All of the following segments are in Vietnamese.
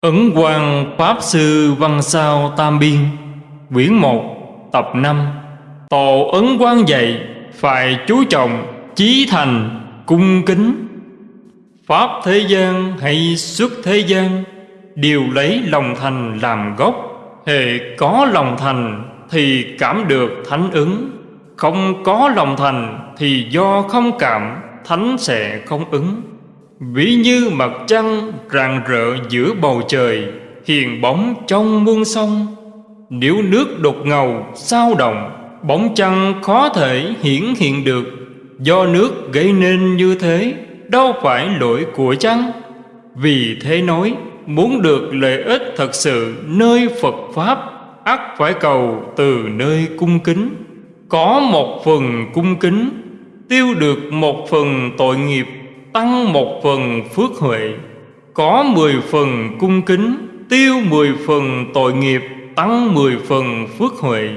Ấn Quang Pháp Sư Văn Sao Tam Biên, Quyển 1 Tập 5 Tổ Ấn Quang dạy, Phải chú trọng, Chí thành, Cung kính. Pháp thế gian hay xuất thế gian, Đều lấy lòng thành làm gốc. Hệ có lòng thành Thì cảm được thánh ứng. Không có lòng thành Thì do không cảm, Thánh sẽ không ứng. Ví như mặt trăng rạng rỡ giữa bầu trời, Hiền bóng trong muôn sông. Nếu nước đột ngầu, sao động, Bóng trăng khó thể hiển hiện được. Do nước gây nên như thế, Đâu phải lỗi của trăng Vì thế nói, Muốn được lợi ích thật sự nơi Phật Pháp, ắt phải cầu từ nơi cung kính. Có một phần cung kính, Tiêu được một phần tội nghiệp tăng một phần phước huệ, có mười phần cung kính, tiêu mười phần tội nghiệp, tăng mười phần phước huệ.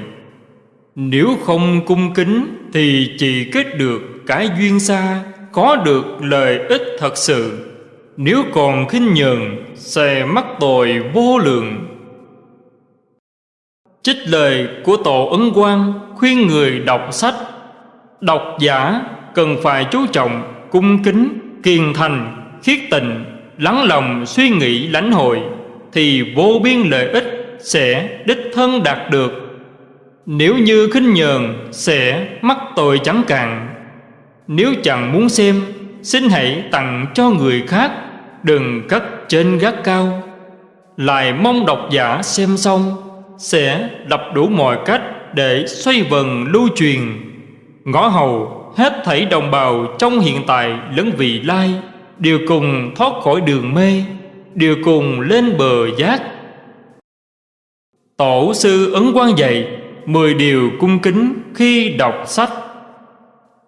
Nếu không cung kính thì chỉ kết được cái duyên xa, có được lợi ích thật sự. Nếu còn khinh nhờn, sẽ mắc tội vô lượng. Trích lời của tổ ấn quang khuyên người đọc sách. Độc giả cần phải chú trọng cung kính, kiên thành, khiết tình, lắng lòng suy nghĩ lãnh hội, thì vô biên lợi ích sẽ đích thân đạt được. Nếu như khinh nhờn sẽ mắc tội chẳng cạn. Nếu chẳng muốn xem, xin hãy tặng cho người khác, đừng cất trên gác cao. Lại mong độc giả xem xong, sẽ đập đủ mọi cách để xoay vần lưu truyền. Ngõ hầu hết thảy đồng bào trong hiện tại lẫn vị lai, đều cùng thoát khỏi đường mê, đều cùng lên bờ giác. Tổ sư ấn quan dạy mười điều cung kính khi đọc sách.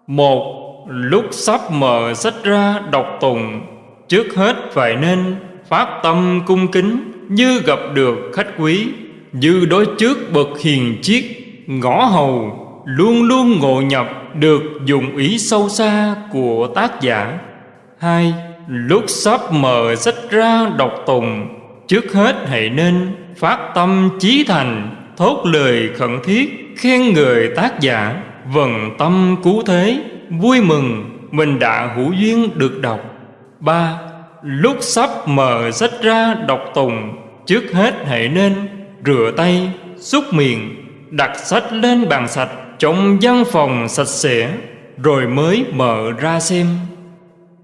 Một, lúc sắp mở sách ra đọc tùng trước hết phải nên phát tâm cung kính như gặp được khách quý, như đối trước bậc hiền chiết ngõ hầu, luôn luôn ngộ nhập được dụng ý sâu xa của tác giả. Hai, lúc sắp mở sách ra đọc tùng trước hết hãy nên phát tâm chí thành, thốt lời khẩn thiết, khen người tác giả. Vần tâm cứu thế, vui mừng, mình đã hữu duyên được đọc. Ba, lúc sắp mở sách ra đọc tùng trước hết hãy nên rửa tay, xúc miệng, đặt sách lên bàn sạch trong văn phòng sạch sẽ, rồi mới mở ra xem.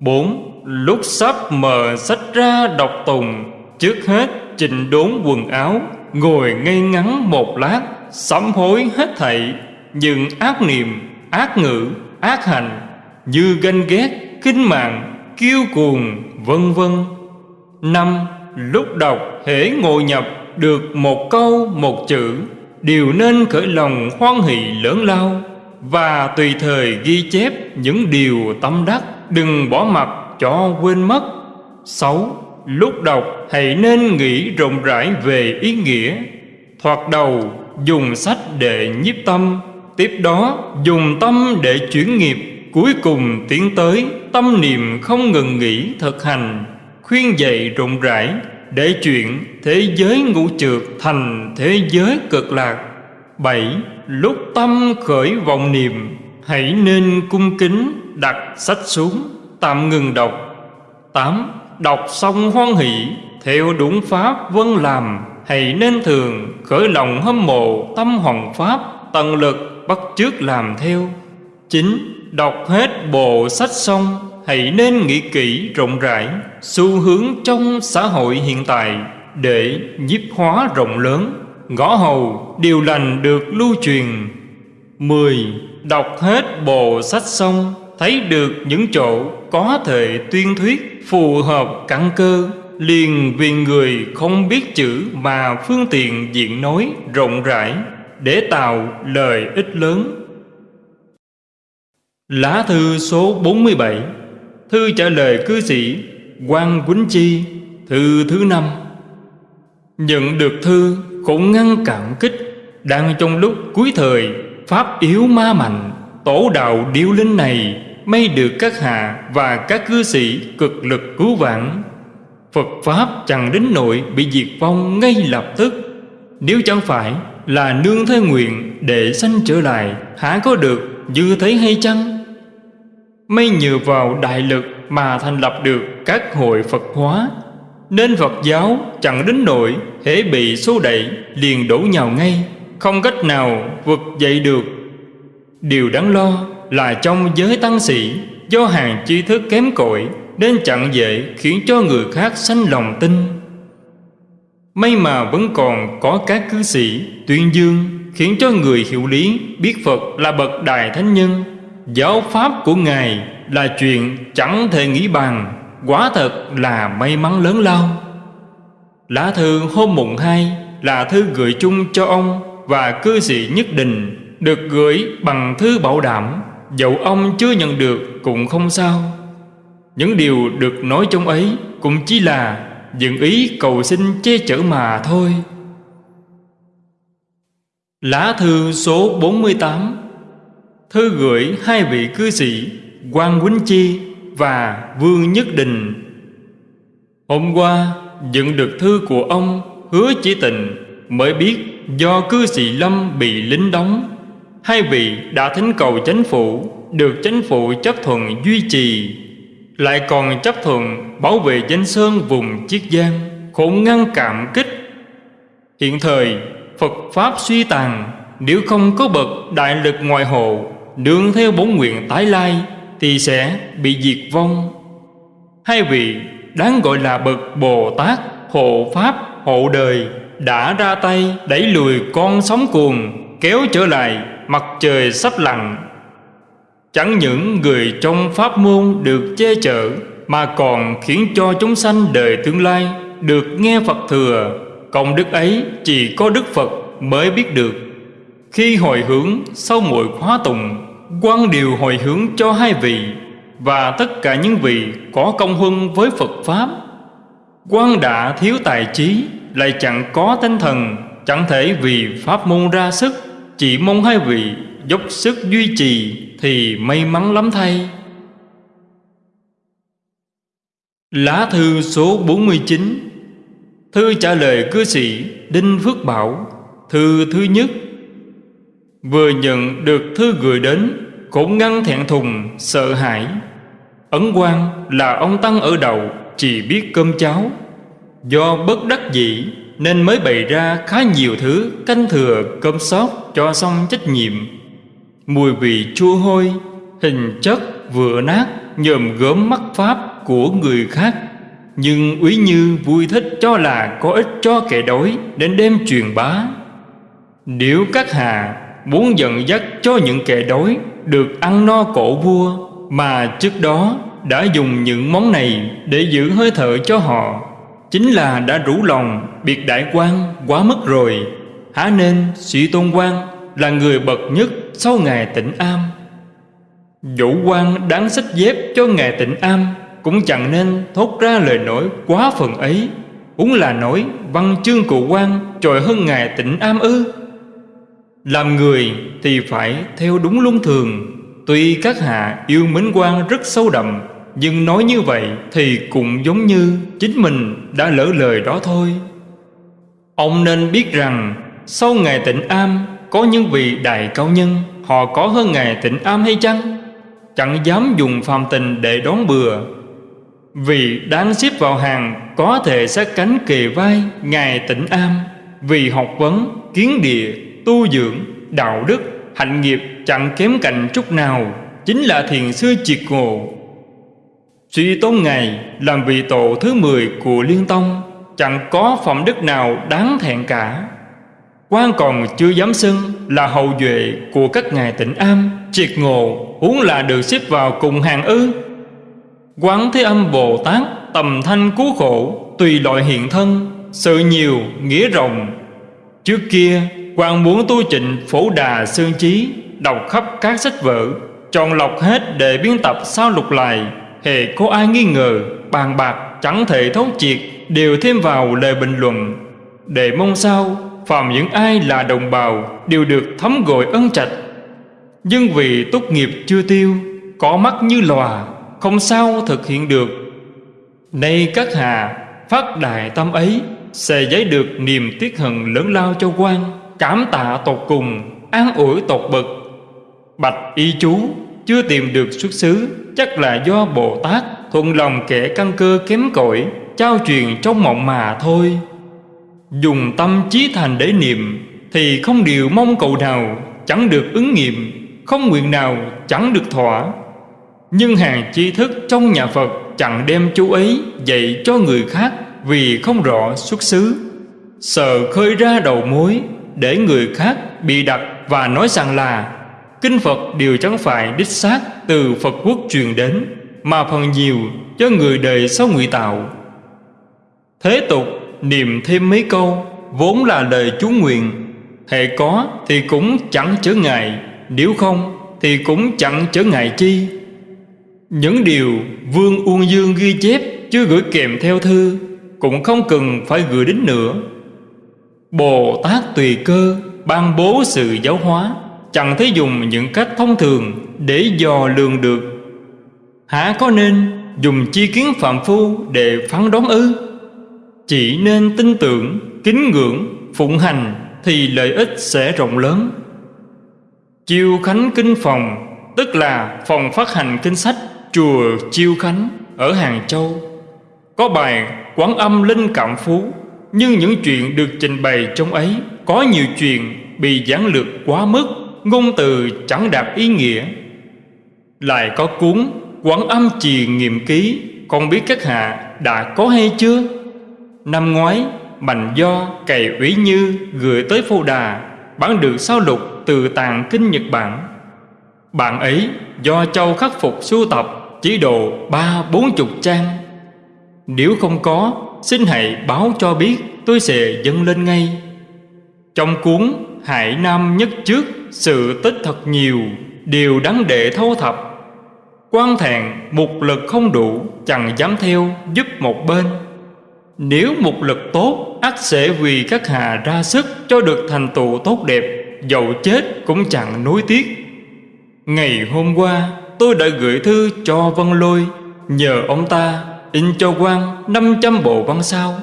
Bốn, lúc sắp mở sách ra đọc tùng, trước hết chỉnh đốn quần áo, ngồi ngây ngắn một lát, sám hối hết thảy. Những ác niệm, ác ngữ, ác hành, như ganh ghét, kinh mạng, kiêu cuồng, vân vân. Năm, lúc đọc hễ ngồi nhập được một câu, một chữ đều nên khởi lòng hoan hỷ lớn lao và tùy thời ghi chép những điều tâm đắc, đừng bỏ mặt cho quên mất. Sáu, lúc đọc hãy nên nghĩ rộng rãi về ý nghĩa. Thoạt đầu, dùng sách để nhiếp tâm, tiếp đó dùng tâm để chuyển nghiệp. Cuối cùng tiến tới tâm niệm không ngừng nghỉ thực hành, khuyên dạy rộng rãi để chuyện thế giới ngũ trượt thành thế giới cực lạc. Bảy, lúc tâm khởi vọng niệm, hãy nên cung kính đặt sách xuống, tạm ngừng đọc. Tám, đọc xong hoan hỷ, theo đúng pháp vân làm, hãy nên thường khởi lòng hâm mộ tâm hoàng pháp tận lực bắt chước làm theo. Chín, đọc hết bộ sách xong hãy nên nghĩ kỹ rộng rãi xu hướng trong xã hội hiện tại để nhiếp hóa rộng lớn. Ngõ hầu, điều lành được lưu truyền. Mười, Đọc hết bộ sách xong, Thấy được những chỗ có thể tuyên thuyết, Phù hợp căn cơ. Liền vì người không biết chữ Mà phương tiện diện nói rộng rãi Để tạo lời ích lớn. Lá thư số 47 Thư trả lời cư sĩ quan Quýnh Chi, Thư thứ năm. Nhận được thư cũng ngăn cản kích, Đang trong lúc cuối thời, Pháp yếu ma mạnh, Tổ đạo điêu linh này May được các hạ và các cư sĩ cực lực cứu vãn. Phật Pháp chẳng đến nội bị diệt vong ngay lập tức. Nếu chẳng phải là nương thế nguyện để sanh trở lại Hả có được, như thế hay chăng? Mới nhờ vào đại lực mà thành lập được các hội Phật hóa. Nên Phật giáo chẳng đến nỗi hễ bị xô đẩy, liền đổ nhào ngay, Không cách nào vực dậy được. Điều đáng lo là trong giới tăng sĩ, Do hàng tri thức kém cỏi, Nên chẳng dễ khiến cho người khác sanh lòng tin. May mà vẫn còn có các cư sĩ tuyên dương, Khiến cho người hiểu lý, biết Phật là bậc đại thánh nhân Giáo pháp của Ngài là chuyện chẳng thể nghĩ bàn Quả thật là may mắn lớn lao. Lá thư hôm mùng 2 là thư gửi chung cho ông và cư sĩ nhất định, Được gửi bằng thư bảo đảm, Dẫu ông chưa nhận được cũng không sao. Những điều được nói trong ấy cũng chỉ là Dựng ý cầu xin che chở mà thôi. Lá thư số 48 Thư gửi hai vị cư sĩ, Quang Quýnh Chi và Vương Nhất Đình. Hôm qua, nhận được thư của ông Hứa Chỉ Tình Mới biết do cư sĩ Lâm bị lính đóng, Hai vị đã thỉnh cầu chánh phủ Được chánh phủ chấp thuận duy trì, Lại còn chấp thuận bảo vệ danh sơn vùng Chiết Giang khổng ngăn cảm kích. Hiện thời, Phật Pháp suy tàn, Nếu không có bậc đại lực ngoại hộ Nương theo bốn nguyện tái lai Thì sẽ bị diệt vong. Hai vị đáng gọi là bậc Bồ Tát, Hộ Pháp, Hộ Đời Đã ra tay đẩy lùi con sóng cuồng, Kéo trở lại mặt trời sắp lặn. Chẳng những người trong pháp môn được che chở Mà còn khiến cho chúng sanh đời tương lai Được nghe Phật thừa. Công đức ấy chỉ có Đức Phật mới biết được. Khi hồi hướng sau mỗi khóa tùng quan điều hồi hướng cho hai vị, Và tất cả những vị có công huân với Phật Pháp. Quan đã thiếu tài trí, Lại chẳng có tinh thần, Chẳng thể vì Pháp môn ra sức, Chỉ mong hai vị dốc sức duy trì Thì may mắn lắm thay. Lá thư số 49 Thư trả lời cư sĩ Đinh Phước Bảo, Thư thứ nhất Vừa nhận được thư gửi đến Cũng ngăn thẹn thùng, sợ hãi. Ấn quan là ông Tăng ở đầu Chỉ biết cơm cháo. Do bất đắc dĩ Nên mới bày ra khá nhiều thứ Canh thừa cơm sót cho xong trách nhiệm. Mùi vị chua hôi Hình chất vừa nát Nhòm gớm mắt pháp của người khác. Nhưng úy như vui thích cho là có ích cho kẻ đói Đến đêm truyền bá. Nếu các hà muốn dẫn dắt cho những kẻ đói Được ăn no cổ vua, Mà trước đó đã dùng những món này Để giữ hơi thở cho họ. Chính là đã rủ lòng biệt đại quan quá mất rồi. Há nên sĩ tôn quan là người bậc nhất sau ngài tịnh am. Vũ quan đáng xích dép cho ngài tịnh am cũng chẳng nên thốt ra lời nói quá phần ấy. Cũng là nói văn chương cụ quan trội hơn ngài tịnh am ư? Làm người thì phải theo đúng luân thường. Tuy các hạ yêu mến quan rất sâu đậm Nhưng nói như vậy thì cũng giống như chính mình đã lỡ lời đó thôi. Ông nên biết rằng sau ngày tịnh am có những vị đại cao nhân Họ có hơn ngày tịnh am hay chăng? Chẳng dám dùng phàm tình để đón bừa. Vì đáng xếp vào hàng có thể sát cánh kề vai Ngài tịnh am Vì học vấn, kiến địa, tu dưỡng, đạo đức, hạnh nghiệp chẳng kém cạnh chút nào Chính là thiền sư triệt ngộ. Suy tôn Ngài làm vị tổ thứ 10 của Liên Tông Chẳng có phẩm đức nào đáng thẹn cả. Quan còn chưa dám xưng là hậu duệ của các ngài tịnh am triệt ngộ huống là được xếp vào cùng hàng ư. Quán Thế Âm Bồ Tát tầm thanh cứu khổ Tùy loại hiện thân Sự nhiều nghĩa rộng. Trước kia quan muốn tu trịnh phổ đà xương trí Đọc khắp các sách vở, Chọn lọc hết để biên tập sao lục lại. Hệ có ai nghi ngờ, Bàn bạc chẳng thể thấu triệt, Đều thêm vào lời bình luận. Để mong sao, Phàm những ai là đồng bào, Đều được thấm gội ân trạch. Nhưng vì tốt nghiệp chưa tiêu, Có mắt như lòa, không sao thực hiện được. Nay các hà phát đại tâm ấy, sẽ giấy được niềm tiếc hận lớn lao cho quan cảm tạ tột cùng, an ủi tột bực. Bạch y chú chưa tìm được xuất xứ, chắc là do bồ tát thuận lòng kẻ căn cơ kém cỏi, trao truyền trong mộng mà thôi. Dùng tâm trí thành để niệm thì không điều mong cầu nào, chẳng được ứng nghiệm, không nguyện nào, chẳng được thỏa. Nhưng hàng tri thức trong nhà phật chẳng đem chú ấy dạy cho người khác vì không rõ xuất xứ. Sợ khơi ra đầu mối để người khác bị đặt và nói rằng là, kinh phật đều chẳng phải đích xác từ phật quốc truyền đến, mà phần nhiều cho người đời sau ngụy tạo. Thế tục niệm thêm mấy câu, vốn là lời chú nguyện hệ có thì cũng chẳng chớ ngại, nếu không thì cũng chẳng chớ ngại chi. Những điều vương uông dương ghi chép chưa gửi kèm theo thư cũng không cần phải gửi đến nữa bồ tát tùy cơ ban bố sự giáo hóa, chẳng thấy dùng những cách thông thường để dò lường được. Hả có nên dùng chi kiến phạm phu để phán đoán ư? Chỉ nên tin tưởng, kính ngưỡng, phụng hành thì lợi ích sẽ rộng lớn. Chiêu khánh kinh phòng, tức là phòng phát hành kinh sách chùa chiêu khánh ở hàng châu, có bài quán âm linh cảm phú nhưng những chuyện được trình bày trong ấy có nhiều chuyện bị giảng lược quá mức, ngôn từ chẳng đạt ý nghĩa. Lại có cuốn Quảng âm trì nghiệm ký Con biết các hạ đã có hay chưa? Năm ngoái, Mạnh do cày ủy như Gửi tới phô đà Bán được sao lục từ tàng kinh Nhật Bản. Bạn ấy do châu khắc phục sưu tập Chỉ độ ba bốn chục trang. Nếu không có Xin hãy báo cho biết, Tôi sẽ dâng lên ngay. Trong cuốn Hải Nam nhất trước, Sự tích thật nhiều, Điều đáng để thâu thập. Quan thẹn một lực không đủ, chẳng dám theo, giúp một bên. Nếu một lực tốt ắt sẽ vì các hà ra sức cho được thành tựu tốt đẹp dầu chết cũng chẳng nối tiếc. Ngày hôm qua, tôi đã gửi thư cho vân lôi, nhờ ông ta in cho quan 500 bộ văn sao,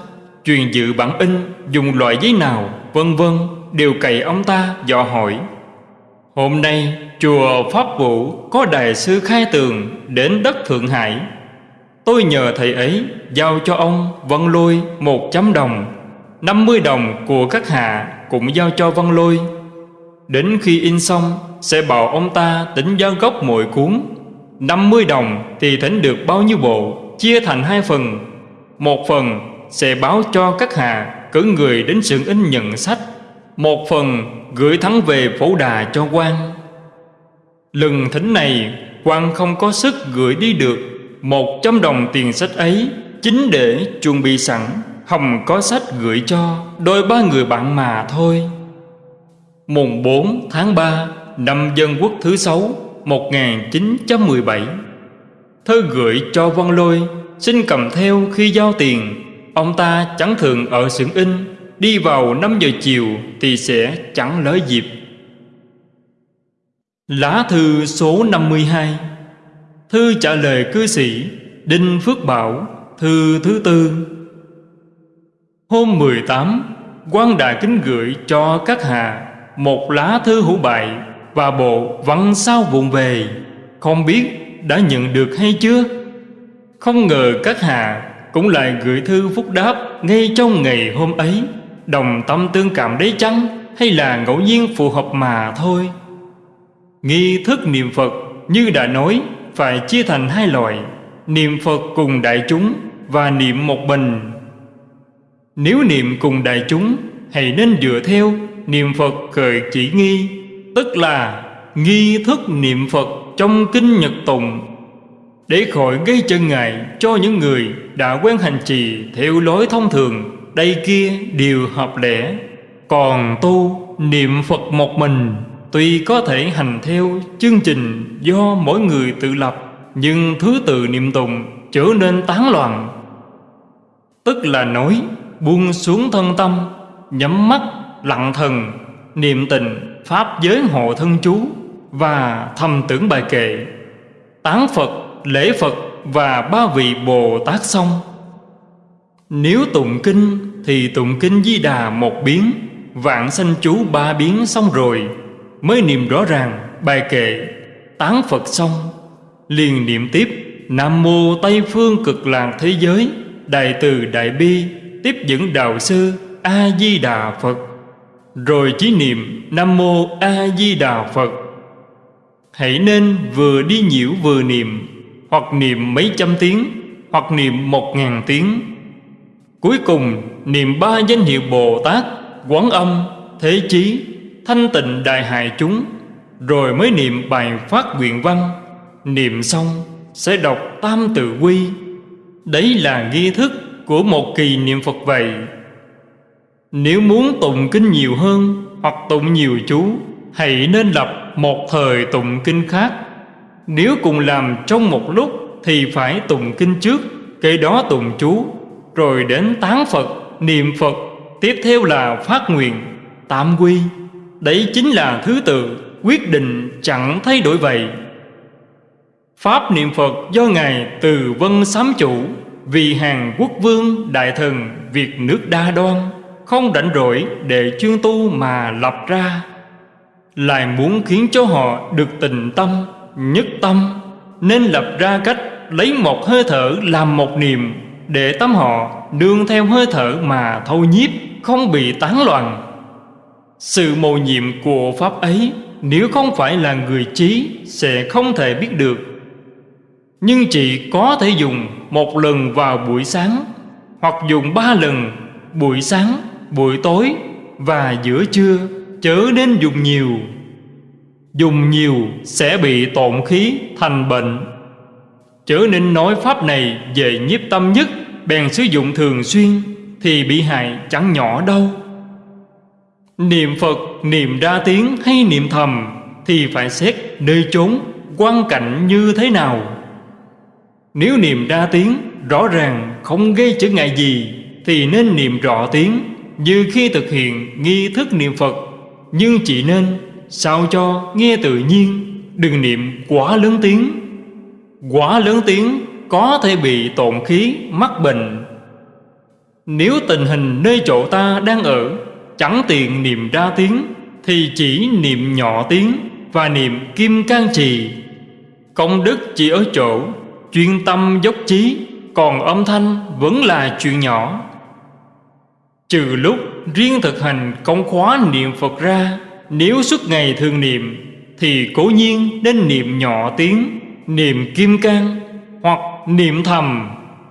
truyền dự bản in, dùng loại giấy nào, vân vân, đều cày ông ta, dò hỏi. Hôm nay, chùa Pháp Vũ có đại sư khai tường đến đất Thượng Hải. Tôi nhờ thầy ấy giao cho ông Văn Lôi một trăm đồng 50 đồng của các hạ cũng giao cho Văn Lôi. Đến khi in xong, sẽ bảo ông ta tính giá gốc mỗi cuốn 50 đồng thì thỉnh được bao nhiêu bộ? Chia thành hai phần. Một phần sẽ báo cho các hạ cử người đến sự in nhận sách. Một phần gửi thắng về phổ đà cho quan. Lần thỉnh này, quan không có sức gửi đi được. Một trăm đồng tiền sách ấy, chính để chuẩn bị sẵn hồng có sách gửi cho đôi ba người bạn mà thôi. Mùng 4 tháng 3 năm dân quốc thứ sáu 1917 Thơ gửi cho Văn Lôi, Xin cầm theo khi giao tiền. Ông ta chẳng thường ở xưởng in, Đi vào 5 giờ chiều Thì sẽ chẳng lỡ dịp. Lá thư số 52 Thư trả lời cư sĩ Đinh Phước Bảo, Thư thứ tư. Hôm 18 quan đại kính gửi cho các hạ Một lá thư hữu bại Và bộ văn sao vụn về. Không biết đã nhận được hay chưa? Không ngờ các hạ Cũng lại gửi thư phúc đáp Ngay trong ngày hôm ấy. Đồng tâm tương cảm đấy chăng? Hay là ngẫu nhiên phù hợp mà thôi? Nghi thức niệm Phật như đã nói, Phải chia thành hai loại, Niệm Phật cùng đại chúng Và niệm một mình. Nếu niệm cùng đại chúng, Hãy nên dựa theo Niệm Phật khởi chỉ nghi, Tức là nghi thức niệm Phật. Trong kinh nhật tùng, Để khỏi gây chân ngại Cho những người đã quen hành trì Theo lối thông thường, đây kia đều hợp lẽ. Còn tu niệm Phật một mình Tuy có thể hành theo chương trình do mỗi người tự lập, Nhưng thứ tự niệm tùng trở nên tán loạn. Tức là nói, buông xuống thân tâm, Nhắm mắt lặng thần, Niệm tình Pháp giới hộ thân chú. Và thầm tưởng bài kệ. Tán Phật, lễ Phật và ba vị Bồ Tát xong. Nếu tụng kinh thì tụng kinh Di Đà một biến Vạn sanh chú ba biến xong rồi Mới niệm rõ ràng bài kệ. Tán Phật xong Liền niệm tiếp Nam Mô Tây Phương Cực Lạc Thế Giới Đại Từ Đại Bi Tiếp dẫn Đạo Sư A-di-đà Phật. Rồi chỉ niệm Nam Mô A-di-đà Phật. Hãy nên vừa đi nhiễu vừa niệm Hoặc niệm mấy trăm tiếng Hoặc niệm một ngàn tiếng. Cuối cùng niệm ba danh hiệu Bồ Tát Quán Âm, Thế Chí, Thanh Tịnh Đại Hại Chúng Rồi mới niệm bài phát nguyện văn. Niệm xong sẽ đọc Tam Tự Quy. Đấy là nghi thức của một kỳ niệm Phật vậy. Nếu muốn tụng kinh nhiều hơn Hoặc tụng nhiều chú Hãy nên lập một thời tụng kinh khác. Nếu cùng làm trong một lúc Thì phải tụng kinh trước Kế đó tụng chú Rồi đến tán Phật, niệm Phật Tiếp theo là phát nguyện, tạm quy Đấy chính là thứ tự Quyết định chẳng thay đổi vậy. Pháp niệm Phật do Ngài từ vân sám chủ Vì hàng quốc vương đại thần Việt nước đa đoan Không rảnh rỗi để chuyên tu mà lập ra. Lại muốn khiến cho họ được tình tâm, nhất tâm. Nên lập ra cách lấy một hơi thở làm một niệm Để tâm họ đương theo hơi thở mà thâu nhiếp Không bị tán loạn. Sự mầu nhiệm của Pháp ấy Nếu không phải là người trí Sẽ không thể biết được. Nhưng chỉ có thể dùng một lần vào buổi sáng Hoặc dùng ba lần buổi sáng, buổi tối và giữa trưa. Chớ nên dùng nhiều. Dùng nhiều sẽ bị tổn khí thành bệnh. Chớ nên nói pháp này về nhiếp tâm nhất Bèn sử dụng thường xuyên Thì bị hại chẳng nhỏ đâu. Niệm Phật, niệm ra tiếng hay niệm thầm Thì phải xét nơi chốn, quan cảnh như thế nào. Nếu niệm ra tiếng rõ ràng không gây trở ngại gì Thì nên niệm rõ tiếng Như khi thực hiện nghi thức niệm Phật. Nhưng chỉ nên sao cho nghe tự nhiên, Đừng niệm quá lớn tiếng. Quá lớn tiếng có thể bị tổn khí, mắc bệnh. Nếu tình hình nơi chỗ ta đang ở Chẳng tiện niệm ra tiếng, Thì chỉ niệm nhỏ tiếng Và niệm kim can trì. Công đức chỉ ở chỗ chuyên tâm dốc chí còn âm thanh vẫn là chuyện nhỏ. Trừ lúc riêng thực hành công khóa niệm phật ra, nếu suốt ngày thường niệm, thì cố nhiên nên niệm nhỏ tiếng, niệm kim cang hoặc niệm thầm.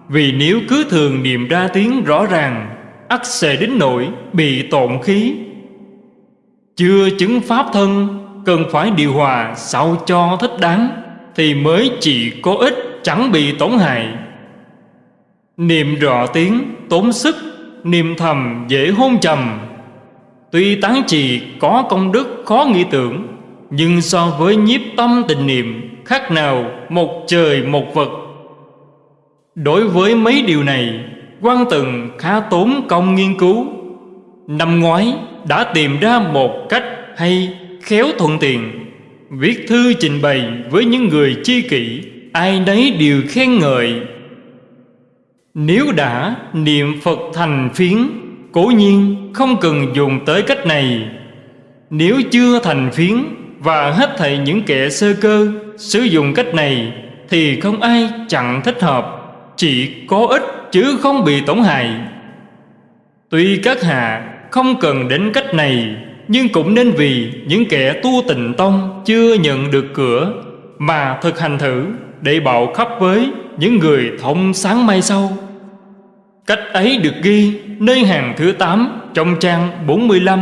Vì nếu cứ thường niệm ra tiếng rõ ràng, ắt sẽ đến nỗi bị tổn khí. Chưa chứng pháp thân, cần phải điều hòa sao cho thích đáng, thì mới chỉ có ích chẳng bị tổn hại. Niệm rõ tiếng tốn sức Niệm thầm dễ hôn trầm. Tuy tán trì có công đức khó nghĩ tưởng, Nhưng so với nhiếp tâm tình niệm, Khác nào một trời một vật Đối với mấy điều này, quan từng khá tốn công nghiên cứu. Năm ngoái đã tìm ra một cách hay khéo thuận tiện, Viết thư trình bày với những người chi kỷ, ai nấy đều khen ngợi nếu đã, niệm phật thành phiến, cố nhiên không cần dùng tới cách này. Nếu chưa thành phiến và hết thảy những kẻ sơ cơ sử dụng cách này, thì không ai chẳng thích hợp, chỉ có ích chứ không bị tổn hại. Tuy các hạ không cần đến cách này, nhưng cũng nên vì những kẻ tu tịnh tông chưa nhận được cửa mà thực hành thử để bạo khắp với những người thông sáng mai sau. Cách ấy được ghi nơi hàng thứ 8 trong trang 45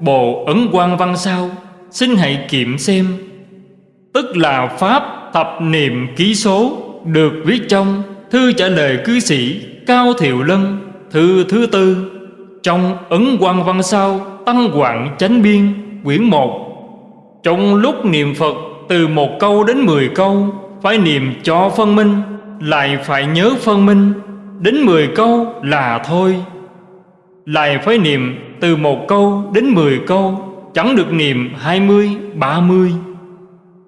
Bộ Ấn quang Văn Sao. Xin hãy kiểm xem. Tức là Pháp thập niệm ký số Được viết trong Thư trả lời cư sĩ Cao Thiệu Lân, Thư thứ tư. Trong Ấn quang Văn Sao Tăng Quảng Chánh Biên, Quyển 1 Trong lúc niệm Phật từ một câu đến mười câu, phải niệm cho phân minh, lại phải nhớ phân minh đến mười câu là thôi. Lại phải niệm từ một câu đến mười câu, chẳng được niệm hai mươi, ba mươi.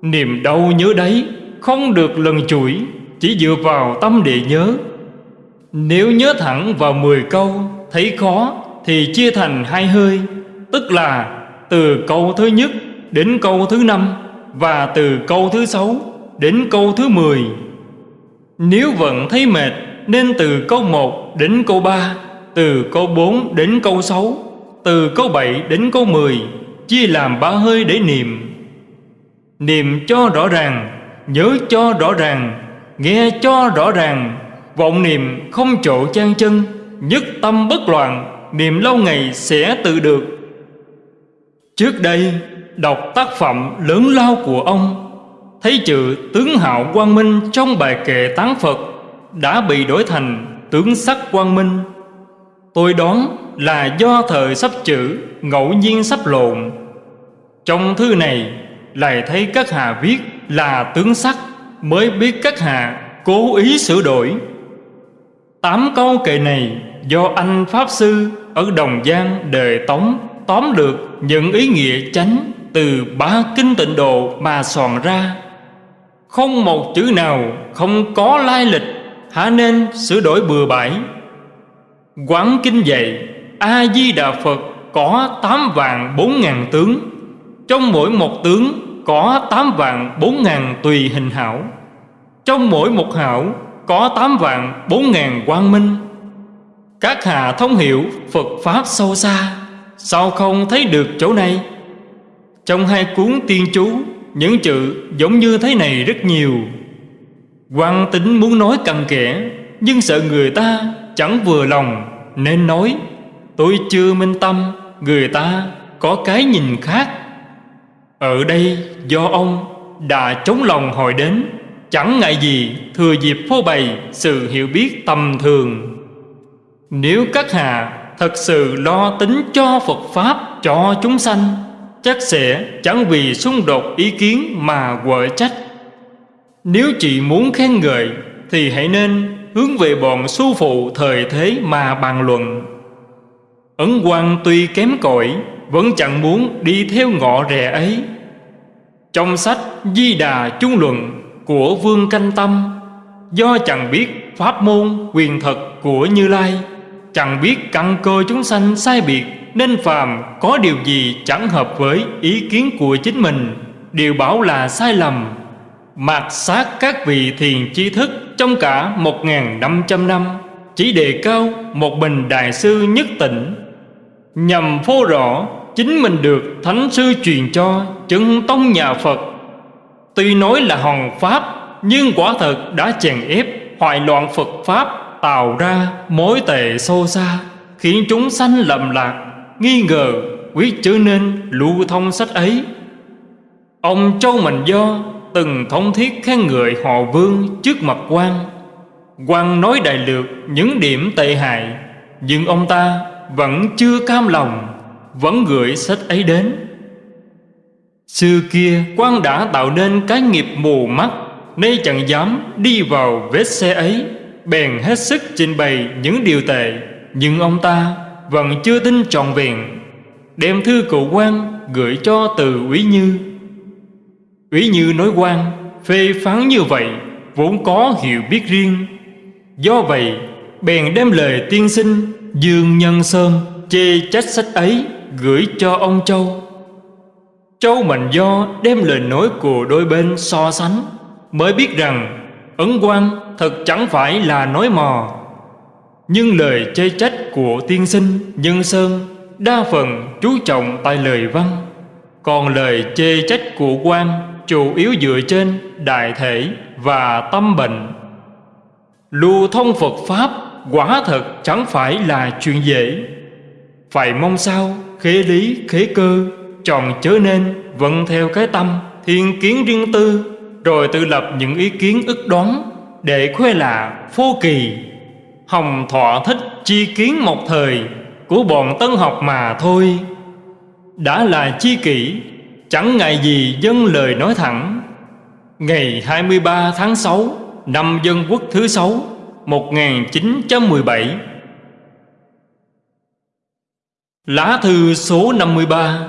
Niệm đâu nhớ đấy, không được lần chuỗi chỉ dựa vào tâm địa nhớ. Nếu nhớ thẳng vào 10 câu, Thấy khó, thì chia thành hai hơi, Tức là từ câu thứ nhất đến câu thứ năm, Và từ câu thứ sáu đến câu thứ mười. Nếu vẫn thấy mệt nên từ câu 1 đến câu 3 Từ câu 4 đến câu 6 Từ câu 7 đến câu 10 Chia làm ba hơi để niệm. Niệm cho rõ ràng, Nhớ cho rõ ràng, Nghe cho rõ ràng. Vọng niệm không chỗ chan chân, Nhất tâm bất loạn, Niệm lâu ngày sẽ tự được. Trước đây, Đọc tác phẩm lớn lao của ông, Thấy chữ tướng hạo quang minh Trong bài kệ tán Phật đã bị đổi thành tướng sắc quang minh. Tôi đoán là do thời sắp chữ Ngẫu nhiên sắp lộn. Trong thư này lại thấy các hạ viết là tướng sắc Mới biết các hạ cố ý sửa đổi. Tám câu kệ này do anh Pháp Sư ở Đồng Giang đời Tống tóm được những ý nghĩa chánh từ ba kinh tịnh độ mà soạn ra. Không một chữ nào không có lai lịch, há nên sửa đổi bừa bãi. Quán kinh dạy, A-di-đà Phật có tám vạn bốn ngàn tướng, trong mỗi một tướng có tám vạn bốn ngàn tùy hình hảo, trong mỗi một hảo có tám vạn bốn ngàn quang minh. Các hạ thông hiểu Phật Pháp sâu xa Sao không thấy được chỗ này? Trong hai cuốn tiên chú Những chữ giống như thế này rất nhiều quan tính muốn nói cặn kẽ, Nhưng sợ người ta chẳng vừa lòng Nên nói, Tôi chưa minh tâm, Người ta có cái nhìn khác. Ở đây do ông đã chống lòng hỏi đến, Chẳng ngại gì thừa dịp phô bày sự hiểu biết tầm thường. Nếu các hạ thật sự lo tính cho Phật Pháp cho chúng sanh, Chắc sẽ chẳng vì xung đột ý kiến mà quở trách. Nếu chị muốn khen ngợi, Thì hãy nên hướng về bọn sư phụ thời thế mà bàn luận. Ấn quan tuy kém cỏi, Vẫn chẳng muốn đi theo ngọ rẻ ấy. Trong sách Di Đà Trung Luận của Vương Canh Tâm, Do chẳng biết pháp môn quyền thật của Như Lai, Chẳng biết căn cơ chúng sanh sai biệt, Nên phàm có điều gì chẳng hợp với ý kiến của chính mình, Đều bảo là sai lầm. Mạt sát các vị thiền chi thức Trong cả một ngàn năm trăm năm, Chỉ đề cao một bình đại sư nhất tỉnh Nhằm phô rõ chính mình được Thánh sư truyền cho chứng tông nhà Phật. Tuy nói là hòn Pháp, Nhưng quả thật đã chèn ép hoại loạn Phật Pháp tạo ra mối tệ sâu xa, khiến chúng sanh lầm lạc, nghi ngờ quyết trở nên lưu thông sách ấy. Ông châu mạnh do từng thống thiết khen ngợi họ vương trước mặt quan quan nói đại lược những điểm tệ hại, nhưng ông ta vẫn chưa cam lòng, vẫn gửi sách ấy đến. Xưa kia quan đã tạo nên cái nghiệp mù mắt, nay chẳng dám đi vào vết xe ấy, bèn hết sức trình bày những điều tệ, nhưng ông ta vẫn chưa tin trọn vẹn. Đem thư cụ quan gửi cho từ úy như. Ý như nói quan, phê phán như vậy vốn có hiểu biết riêng. Do vậy, bèn đem lời tiên sinh dương nhân sơn chê trách sách ấy gửi cho ông châu. Châu mạnh do đem lời nói của đôi bên so sánh, mới biết rằng ấn quan thật chẳng phải là nói mò. Nhưng lời chê trách của tiên sinh nhân sơn đa phần chú trọng tại lời văn, còn lời chê trách của quan chủ yếu dựa trên đại thể và tâm bệnh. Lưu thông phật pháp quả thật chẳng phải là chuyện dễ. Phải mong sao khế lý, khế cơ tròn chớ nên vận theo cái tâm thiên kiến riêng tư, rồi tự lập những ý kiến ức đoán để khoe là phô kỳ. Hồng thọ thích chi kiến một thời của bọn tân học mà thôi. Đã là chi kỷ chẳng ngại gì dân lời nói thẳng. Ngày 23 tháng 6 năm dân quốc thứ 6 1917 Lá thư số 53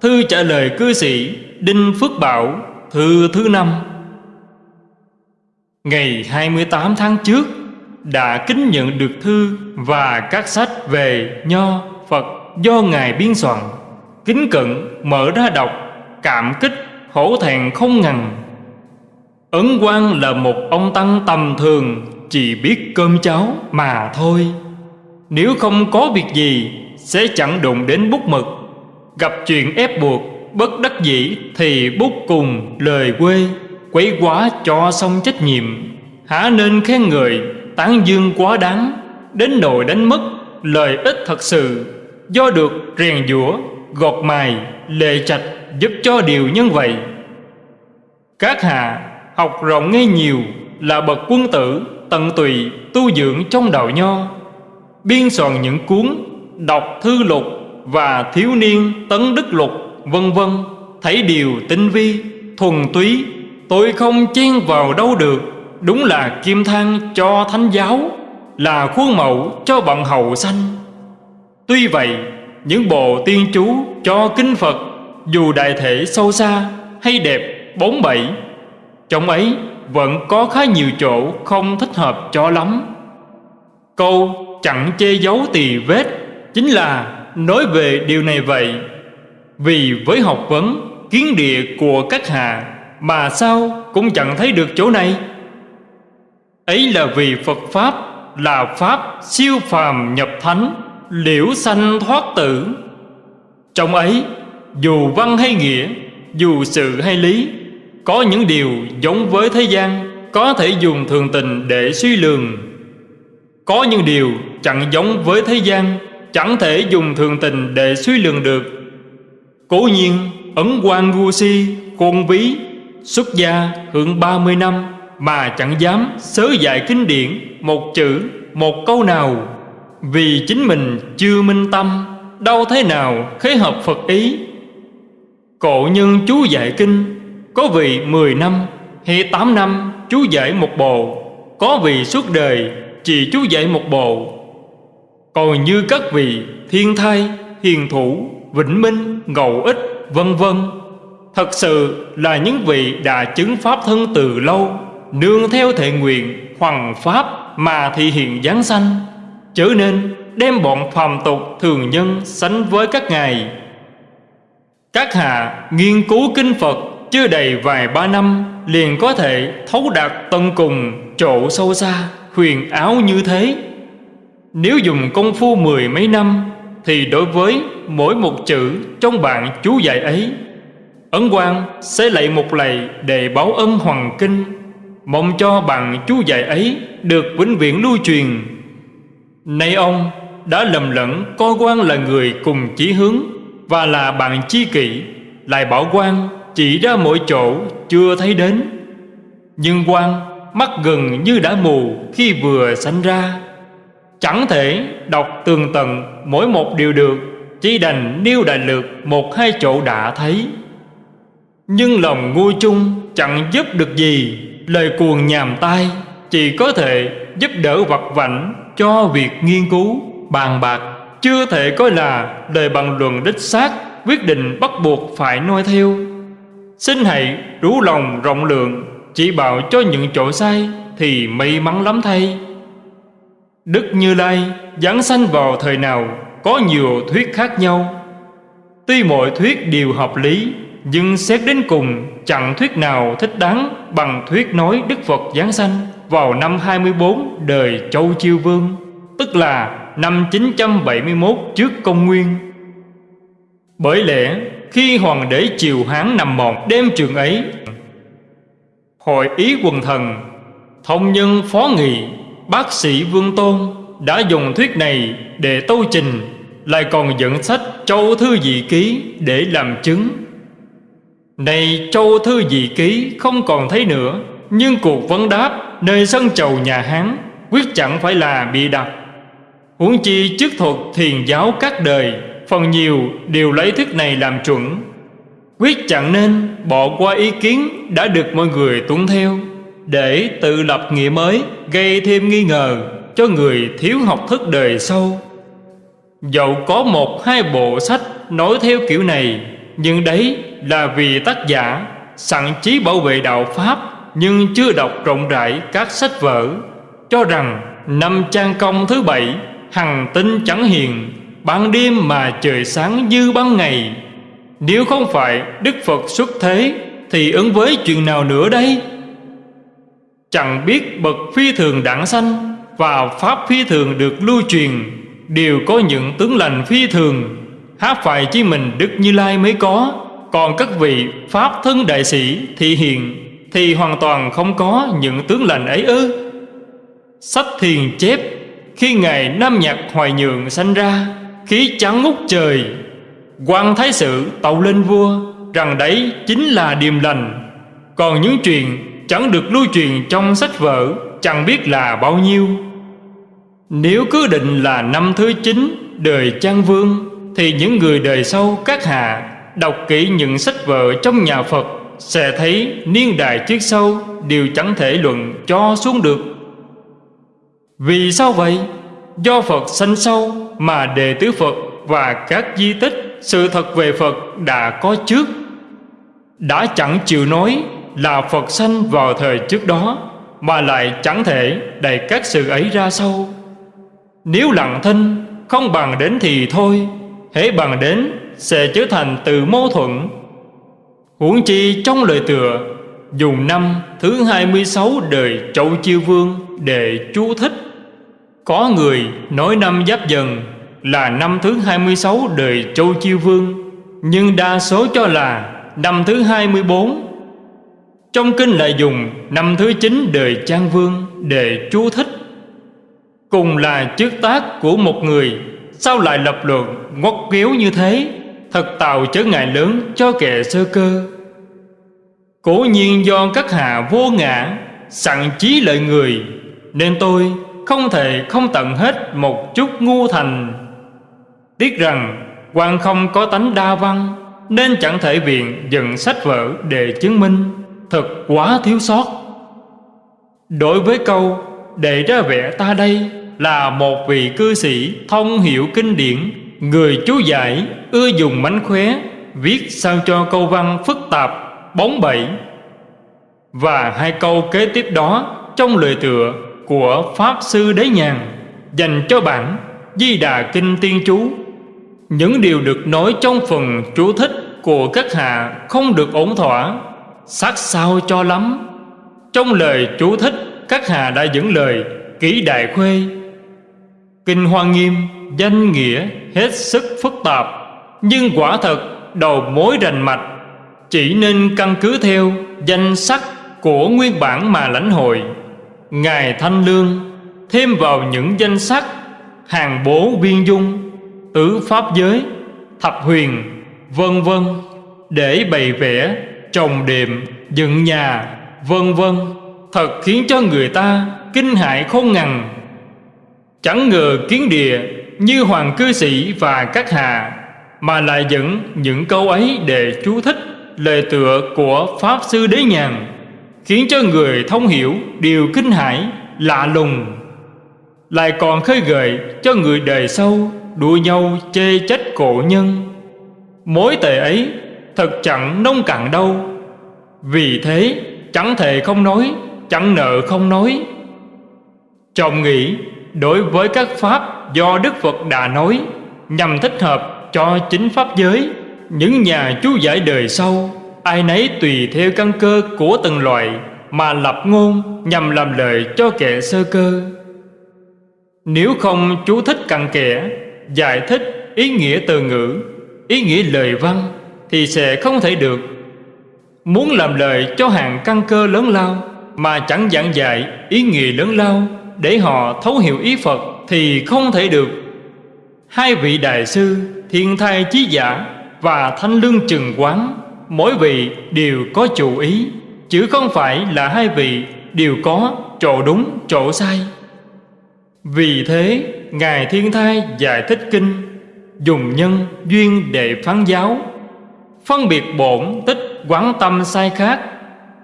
Thư trả lời cư sĩ Đinh Phước Bảo Thư thứ năm. Ngày 28 tháng trước đã kính nhận được thư và các sách về Nho, Phật do Ngài biên soạn. Kính cận mở ra đọc, cảm kích, hổ thẹn không ngần. Ấn Quang là một ông tăng tầm thường, chỉ biết cơm cháo mà thôi. Nếu không có việc gì, sẽ chẳng đụng đến bút mực. Gặp chuyện ép buộc, bất đắc dĩ thì bút cùng lời quê, quấy quá cho xong trách nhiệm. Hả nên khen người, tán dương quá đáng, đến nỗi đánh mất lợi ích thật sự, do được rèn giũa, gọt mài, lệ trạch giúp cho điều nhân vậy. Các hạ học rộng nghe nhiều là bậc quân tử, tận tụy, tu dưỡng trong đạo nho. Biên soạn những cuốn đọc thư lục và thiếu niên tấn đức lục, vân vân, thấy điều tinh vi, thuần túy. Tôi không chen vào đâu được, đúng là kim thang cho thánh giáo, là khuôn mẫu cho bọn hậu sanh. Tuy vậy, những bộ tiên chú cho kinh phật dù đại thể sâu xa hay đẹp, bốn bảy trong ấy vẫn có khá nhiều chỗ không thích hợp cho lắm. Câu chẳng che giấu tỳ vết chính là nói về điều này vậy. Vì với học vấn, kiến địa của các hạ mà sao cũng chẳng thấy được chỗ này. Ấy là vì phật pháp là pháp siêu phàm nhập thánh, liễu sanh thoát tử. Trong ấy dù văn hay nghĩa, dù sự hay lý, có những điều giống với thế gian, Có thể dùng thường tình để suy lường. Có những điều chẳng giống với thế gian, Chẳng thể dùng thường tình để suy lường được. Cố nhiên, Ấn quan gu si Khôn ví, Xuất gia hưởng 30 năm Mà chẳng dám sớ dạy kinh điển Một chữ, Một câu nào. Vì chính mình chưa minh tâm, Đâu thế nào khế hợp Phật ý. Cổ nhân chú dạy kinh có vị 10 năm hay 8 năm chú dạy một bộ. Có vị suốt đời chỉ chú dạy một bộ. Còn như các vị thiên thai, hiền thủ, vĩnh minh, ngậu ích, vân vân Thật sự là những vị đã chứng pháp thân từ lâu Nương theo thể nguyện, hoằng pháp mà thị hiện giáng sanh Chớ nên đem bọn phàm tục thường nhân sánh với các ngài. Các hạ nghiên cứu kinh Phật chưa đầy vài ba năm liền có thể thấu đạt tận cùng chỗ sâu xa, huyền áo như thế. Nếu dùng công phu mười mấy năm, thì đối với mỗi một chữ trong bạn chú giải ấy, ấn quan sẽ lạy một lạy để báo ân hoàng kinh, mong cho bạn chú giải ấy được vĩnh viễn lưu truyền. Nay ông đã lầm lẫn, coi quan là người cùng chí hướng và là bạn chi kỷ, lại bảo quan, chỉ ra mỗi chỗ chưa thấy đến. Nhưng quan mắt gần như đã mù khi vừa sanh ra. Chẳng thể đọc tường tận mỗi một điều được, chỉ đành nêu đại lược một hai chỗ đã thấy. Nhưng lòng ngu chung chẳng giúp được gì, lời cuồng nhàm tai chỉ có thể giúp đỡ vặt vảnh cho việc nghiên cứu, bàn bạc chưa thể coi là đời bằng luận đích xác quyết định bắt buộc phải noi theo. Xin hãy rủ lòng rộng lượng, Chỉ bảo cho những chỗ sai Thì may mắn lắm thay. Đức Như Lai Giáng sanh vào thời nào Có nhiều thuyết khác nhau. Tuy mọi thuyết đều hợp lý, Nhưng xét đến cùng Chẳng thuyết nào thích đáng Bằng thuyết nói Đức Phật Giáng sanh Vào năm 24 đời Châu Chiêu Vương, Tức là năm 971 trước công nguyên. Bởi lẽ, khi hoàng đế triều Hán nằm mòn, đêm trường ấy, Hội ý quần thần, Thông nhân phó nghị, Bác sĩ Vương Tôn Đã dùng thuyết này để tâu trình, Lại còn dẫn sách Châu Thư Dị Ký để làm chứng. Này Châu Thư Dị Ký không còn thấy nữa, Nhưng cuộc vấn đáp nơi sân chầu nhà Hán Quyết chẳng phải là bị đặt. Huống chi chức thuật thiền giáo các đời, Phần nhiều đều lấy thức này làm chuẩn. Quyết chẳng nên bỏ qua ý kiến đã được mọi người tuân theo, Để tự lập nghĩa mới gây thêm nghi ngờ cho người thiếu học thức đời sâu Dẫu có một hai bộ sách nói theo kiểu này, Nhưng đấy là vì tác giả sẵn chí bảo vệ đạo Pháp Nhưng chưa đọc rộng rãi các sách vở, Cho rằng Năm trang công thứ bảy Hằng tinh chẳng hiền, Ban đêm mà trời sáng như ban ngày. Nếu không phải Đức Phật xuất thế, Thì ứng với chuyện nào nữa đây? Chẳng biết bậc phi thường đẳng sanh Và pháp phi thường được lưu truyền, Đều có những tướng lành phi thường. Hát phải chỉ mình Đức Như Lai mới có, Còn các vị Pháp thân đại sĩ thị hiện Thì hoàn toàn không có những tướng lành ấy ư? Sách thiền chép khi Ngài Nam Nhạc Hoài Nhượng sanh ra, Khí trắng ngút trời quan Thái Sự tàu lên vua, Rằng đấy chính là điềm lành. Còn những chuyện chẳng được lưu truyền trong sách vở, Chẳng biết là bao nhiêu. Nếu cứ định là năm thứ chín Đời Trang Vương, Thì những người đời sau các hạ Đọc kỹ những sách vở trong nhà Phật Sẽ thấy niên đại trước sau Đều chẳng thể luận cho xuống được. Vì sao vậy? Do Phật sanh sâu Mà đệ tứ Phật và các di tích Sự thật về Phật đã có trước. Đã chẳng chịu nói là Phật sanh vào thời trước đó, Mà lại chẳng thể đầy các sự ấy ra sau. Nếu lặng thinh không bằng đến thì thôi, Hễ bằng đến sẽ trở thành từ mâu thuẫn. Huống chi trong lời tựa, Dùng năm thứ 26 đời Châu Chiêu Vương để chú thích. Có người nói năm Giáp Dần là năm thứ 26 đời Châu Chiêu Vương, Nhưng đa số cho là năm thứ 24 Trong kinh lại dùng năm thứ 9 đời Trang Vương để chú thích. Cùng là trước tác của một người, Sao lại lập luận ngót kéo như thế, Thật tạo chớ ngại lớn cho kẻ sơ cơ. Cố nhiên do các hạ vô ngã, Sẵn chí lợi người, Nên tôi không thể không tận hết một chút ngu thành. Tiếc rằng quan không có tánh đa văn Nên chẳng thể viện dựng sách vở để chứng minh. Thật quá thiếu sót. Đối với câu Để ra vẻ ta đây là một vị cư sĩ thông hiểu kinh điển Người chú giải ưa dùng mánh khóe Viết sao cho câu văn phức tạp, bóng bẩy. Và hai câu kế tiếp đó trong lời tựa của Pháp Sư Đế Nhàn Dành cho bản Di Đà Kinh Tiên Chú. Những điều được nói trong phần chú thích của các hạ không được ổn thỏa Sát sao cho lắm. Trong lời chú thích, các hạ đã dẫn lời kỹ đại khuê. Kinh Hoa Nghiêm danh nghĩa hết sức phức tạp, Nhưng quả thật đầu mối rành mạch, Chỉ nên căn cứ theo danh sắc của nguyên bản mà lãnh hội. Ngài Thanh Lương, thêm vào những danh sắc, Hàng bố viên dung, Tứ Pháp giới, Thập huyền, Vân vân, Để bày vẽ, Trồng đệm, Dựng nhà, Vân vân, Thật khiến cho người ta Kinh hại không ngằn Chẳng ngờ kiến địa như hoàng cư sĩ và các hạ Mà lại dẫn những câu ấy để chú thích lời tựa của Pháp Sư Đế Nhàn. Khiến cho người thông hiểu điều kinh hãi, lạ lùng. Lại còn khơi gợi cho người đời sau đua nhau chê trách cổ nhân. Mối tệ ấy thật chẳng nông cạn đâu. Vì thế chẳng thể không nói, chẳng nợ không nói. Chồng nghĩ đối với các pháp do Đức Phật đã nói nhằm thích hợp cho chính pháp giới những nhà chú giải đời sau ai nấy tùy theo căn cơ của từng loại mà lập ngôn nhằm làm lợi cho kẻ sơ cơ nếu không chú thích cặn kẽ, giải thích ý nghĩa từ ngữ, ý nghĩa lời văn thì sẽ không thể được muốn làm lời cho hàng căn cơ lớn lao mà chẳng giảng dạy ý nghĩa lớn lao để họ thấu hiểu ý Phật thì không thể được. Hai vị đại sư Thiên Thai Chí Giả và Thanh Lương Trừng Quán mỗi vị đều có chủ ý, chứ không phải là hai vị đều có chỗ đúng, chỗ sai. Vì thế, Ngài Thiên Thai giải thích kinh, dùng nhân duyên để phán giáo, phân biệt bổn tích quán tâm sai khác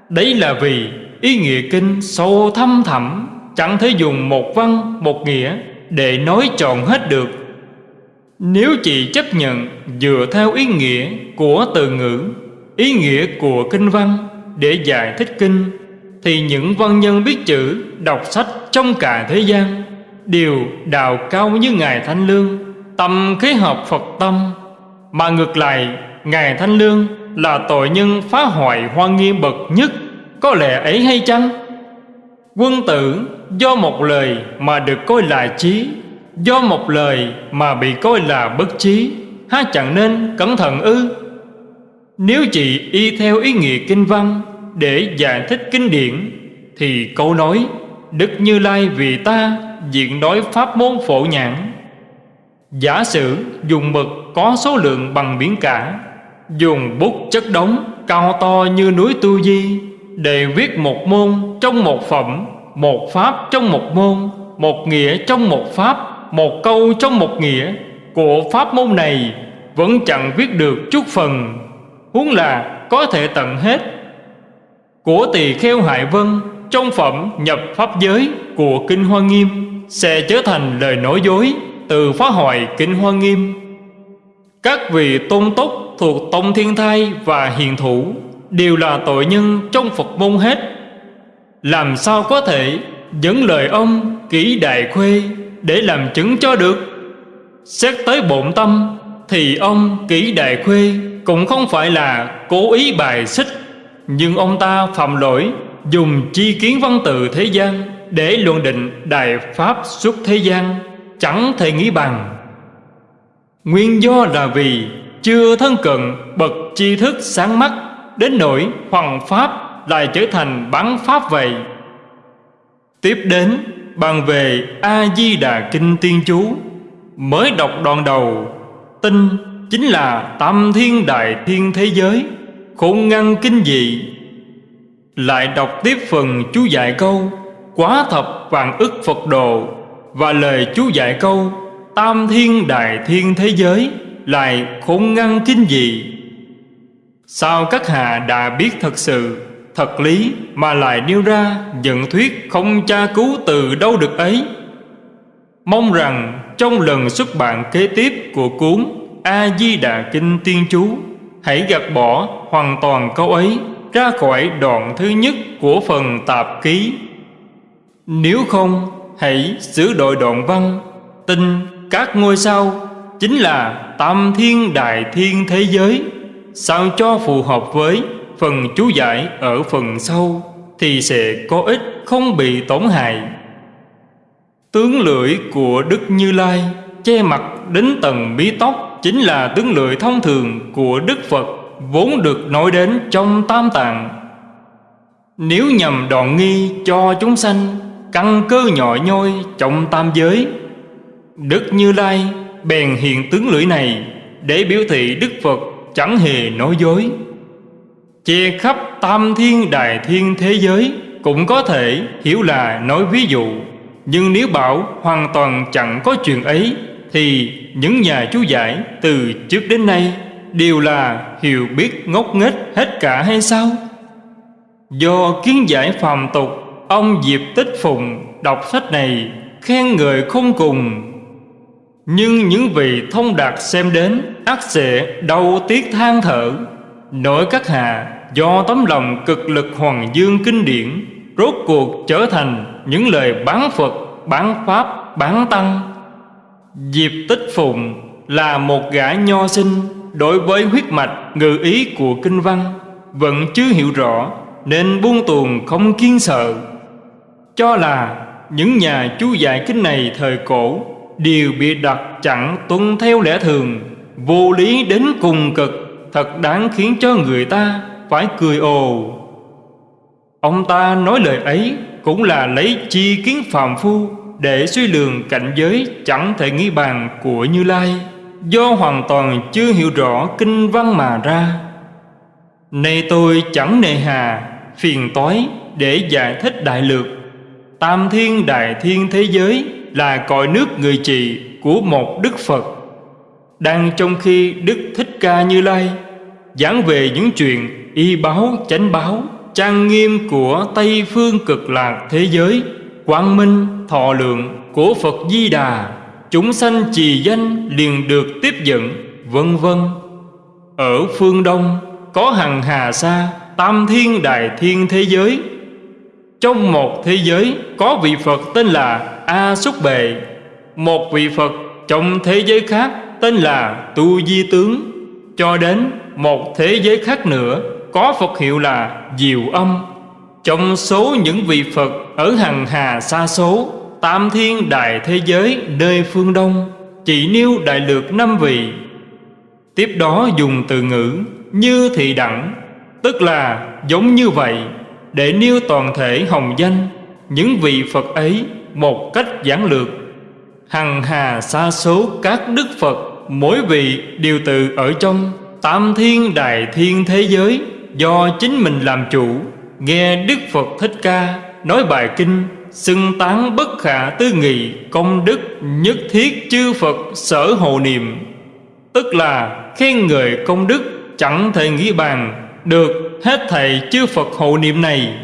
đấy là vì ý nghĩa kinh sâu thâm thẳm, Chẳng thể dùng một văn, một nghĩa Để nói trọn hết được Nếu chỉ chấp nhận Dựa theo ý nghĩa của từ ngữ Ý nghĩa của kinh văn Để giải thích kinh, Thì những văn nhân biết chữ, Đọc sách trong cả thế gian Đều đào cao như Ngài Thanh Lương, Tâm khế hợp Phật tâm. Mà ngược lại, Ngài Thanh Lương là tội nhân phá hoại hoa nghiêm bậc nhất, Có lẽ ấy hay chăng? Quân tử do một lời mà được coi là trí Do một lời mà bị coi là bất trí Há chẳng nên cẩn thận ư? Nếu chị y theo ý nghĩa kinh văn Để giải thích kinh điển, Thì câu nói, Đức Như Lai vì ta diện đối pháp môn phổ nhãn. Giả sử dùng mực có số lượng bằng biển cả, Dùng bút chất đống cao to như núi Tu Di Để viết một môn trong một phẩm, Một pháp trong một môn, Một nghĩa trong một pháp, Một câu trong một nghĩa Của pháp môn này Vẫn chẳng viết được chút phần. Huống là có thể tận hết. Của tỳ kheo hại Vân, Trong phẩm nhập pháp giới của Kinh Hoa Nghiêm Sẽ trở thành lời nói dối Từ phá hoại Kinh Hoa Nghiêm. Các vị tôn túc thuộc Tông Thiên Thai và Hiền Thủ Đều là tội nhân trong Phật môn hết. Làm sao có thể dẫn lời ông kỹ đại khuê Để làm chứng cho được? Xét tới bổn tâm Thì ông kỹ đại khuê cũng không phải là cố ý bài xích, Nhưng ông ta phạm lỗi, Dùng chi kiến văn tự thế gian Để luận định đại pháp xuất thế gian, Chẳng thể nghĩ bằng. Nguyên do là vì chưa thân cận bậc tri thức sáng mắt, đến nỗi hoàng pháp lại trở thành bán pháp vậy. Tiếp đến, bàn về a di đà kinh tiên chú, mới đọc đoạn đầu tinh chính là tam thiên đại thiên thế giới. Khôn ngăn kinh dị. Lại đọc tiếp phần chú dạy câu, quá thập vạn ức phật đồ. Và lời chú dạy câu, tam thiên đại thiên thế giới lại khôn ngăn kinh dị. Sao các hạ đã biết thật sự, Thật lý mà lại nêu ra Nhận thuyết không tra cứu từ đâu được ấy? Mong rằng trong lần xuất bản kế tiếp của cuốn A-di-đà Kinh Tiên Chú. Hãy gạt bỏ hoàn toàn câu ấy, ra khỏi đoạn thứ nhất của phần tạp ký. Nếu không, hãy sửa đổi đoạn văn. Tin các ngôi sao chính là tam thiên đại thiên thế giới. Sao cho phù hợp với phần chú giải ở phần sau thì sẽ có ích không bị tổn hại. Tướng lưỡi của đức như lai che mặt đến tầng bí tóc chính là tướng lưỡi thông thường của đức phật, vốn được nói đến trong tam tạng nếu nhầm đoạn nghi cho chúng sanh, căn cơ nhỏ nhoi trong tam giới, đức như lai bèn hiện tướng lưỡi này để biểu thị Đức Phật chẳng hề nói dối. Che khắp tam thiên đại thiên thế giới cũng có thể hiểu là nói ví dụ. Nhưng nếu bảo hoàn toàn chẳng có chuyện ấy, thì những nhà chú giải từ trước đến nay đều là hiểu biết ngốc nghếch hết cả hay sao? Do kiến giải phàm tục, ông Diệp Tích Phùng đọc sách này khen ngợi không cùng. Nhưng những vị thông đạt xem đến ác sẽ đau tiếc than thở. Nỗi các hạ do tấm lòng cực lực hoàng dương kinh điển Rốt cuộc trở thành những lời bán Phật, bán Pháp, bán Tăng. Diệp Tích Phụng là một gã nho sinh Đối với huyết mạch ngự ý của kinh văn, Vẫn chưa hiểu rõ Nên buông tuồng không kiên sợ. Cho là những nhà chú giải kinh này thời cổ đều bị đặt chẳng tuân theo lẽ thường, Vô lý đến cùng cực, Thật đáng khiến cho người ta phải cười ồ. Ông ta nói lời ấy Cũng là lấy chi kiến phàm phu để suy lường cảnh giới chẳng thể nghĩ bàn của Như Lai, Do hoàn toàn chưa hiểu rõ kinh văn mà ra. Nay tôi chẳng nề hà, Phiền toái để giải thích đại lược. Tam thiên đại thiên thế giới là cõi nước người trị của một Đức Phật. Đang trong khi Đức Thích Ca Như Lai Giảng về những chuyện y báo chánh báo, Trang nghiêm của Tây Phương cực lạc thế giới Quang minh thọ lượng của Phật Di Đà, Chúng sanh trì danh liền được tiếp dẫn, Vân vân. Ở phương Đông, có hằng hà sa, Tam thiên đại thiên thế giới. Trong một thế giới, có vị Phật tên là A Xúc Bệ. Một vị Phật trong thế giới khác tên là Tu Di Tướng. Cho đến một thế giới khác nữa, có Phật hiệu là Diệu Âm. Trong số những vị Phật ở hằng hà xa số, Tam thiên đại thế giới nơi phương Đông, Chỉ nêu đại lược năm vị. Tiếp đó dùng từ ngữ như thị đẳng, Tức là giống như vậy, Để nêu toàn thể hồng danh, Những vị Phật ấy một cách giản lược. Hằng hà xa số các đức Phật, Mỗi vị đều tự ở trong Tam thiên đại thiên thế giới Do chính mình làm chủ. Nghe Đức Phật Thích Ca Nói bài kinh, Xưng tán bất khả tư nghị, Công đức nhất thiết chư Phật sở hộ niệm. Tức là, khen người công đức Chẳng thể nghĩ bàn, Được hết thầy chư Phật hộ niệm này.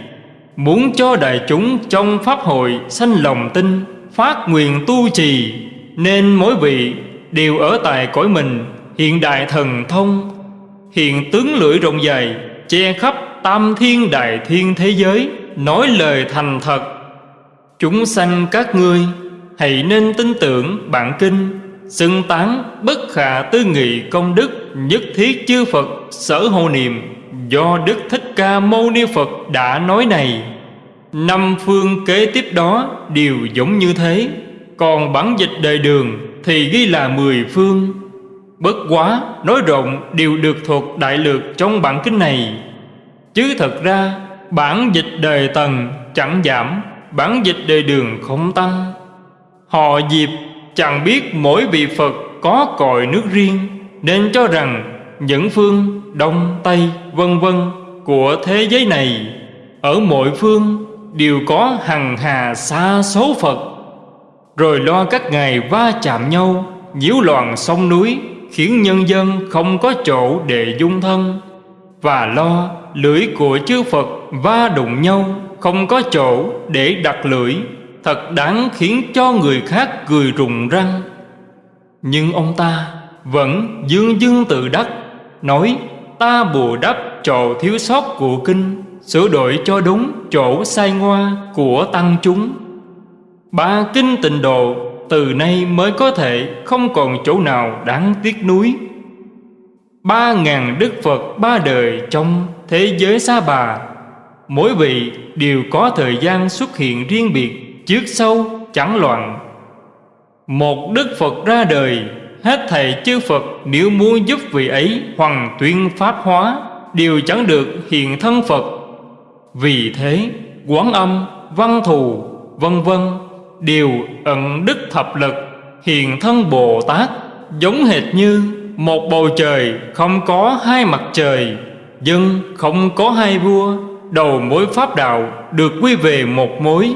Muốn cho đại chúng trong Pháp hội sanh lòng tin, Phát nguyện tu trì, Nên mỗi vị đều ở tại cõi mình, Hiện đại thần thông, Hiện tướng lưỡi rộng dài, Che khắp tam thiên đại thiên thế giới, Nói lời thành thật. Chúng sanh các ngươi, Hãy nên tin tưởng bản kinh, Xưng tán bất khả tư nghị công đức Nhất thiết chư Phật sở hộ niệm Do Đức Thích Ca Mâu Ni Phật đã nói này. Năm phương kế tiếp đó đều giống như thế, Còn bản dịch đời đường thì ghi là mười phương. Bất quá, nói rộng đều được thuộc đại lược trong bản kinh này. Chứ thật ra, bản dịch đời tần chẳng giảm, Bản dịch đời đường không tăng. Họ dịp chẳng biết mỗi vị Phật có cội nước riêng, Nên cho rằng những phương Đông Tây vân vân của thế giới này Ở mỗi phương đều có hằng hà xa số Phật. Rồi lo các ngày va chạm nhau, nhiễu loạn sông núi, Khiến nhân dân không có chỗ để dung thân. Và lo, lưỡi của chư Phật va đụng nhau, Không có chỗ để đặt lưỡi. Thật đáng khiến cho người khác cười rụng răng. Nhưng ông ta vẫn dương dương tự đắc, Nói, ta bù đắp chỗ thiếu sót của kinh, Sửa đổi cho đúng chỗ sai ngoa của tăng chúng. Ba kinh tịnh độ từ nay mới có thể không còn chỗ nào đáng tiếc nuối. Ba ngàn đức Phật ba đời trong thế giới xa bà. Mỗi vị đều có thời gian xuất hiện riêng biệt Trước sau chẳng loạn. Một đức Phật ra đời Hết thầy chư Phật nếu muốn giúp vị ấy hoàn tuyên pháp hóa Đều chẳng được hiện thân Phật. Vì thế quán âm, văn thù, vân vân Đều ẩn đức thập lực Hiện thân Bồ Tát Giống hệt như một bầu trời không có hai mặt trời Dân không có hai vua, Đầu mối pháp đạo được quy về một mối.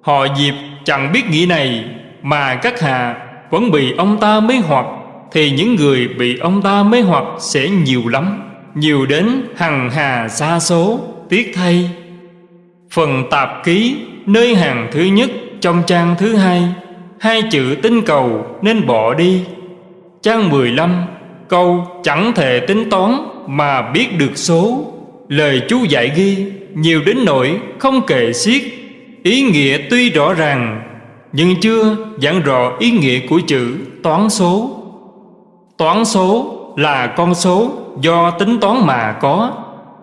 Họ Diệp chẳng biết nghĩ này, Mà các hạ vẫn bị ông ta mê hoặc, Thì những người bị ông ta mê hoặc sẽ nhiều lắm, Nhiều đến hằng hà xa số, Tiếc thay. Phần tạp ký, nơi hàng thứ nhất trong trang thứ hai Hai chữ tinh cầu nên bỏ đi. Trang 15 Câu chẳng thể tính toán mà biết được số. Lời chú dạy ghi nhiều đến nỗi không kể xiết. Ý nghĩa tuy rõ ràng Nhưng chưa giảng rõ ý nghĩa của chữ toán số. Toán số là con số do tính toán mà có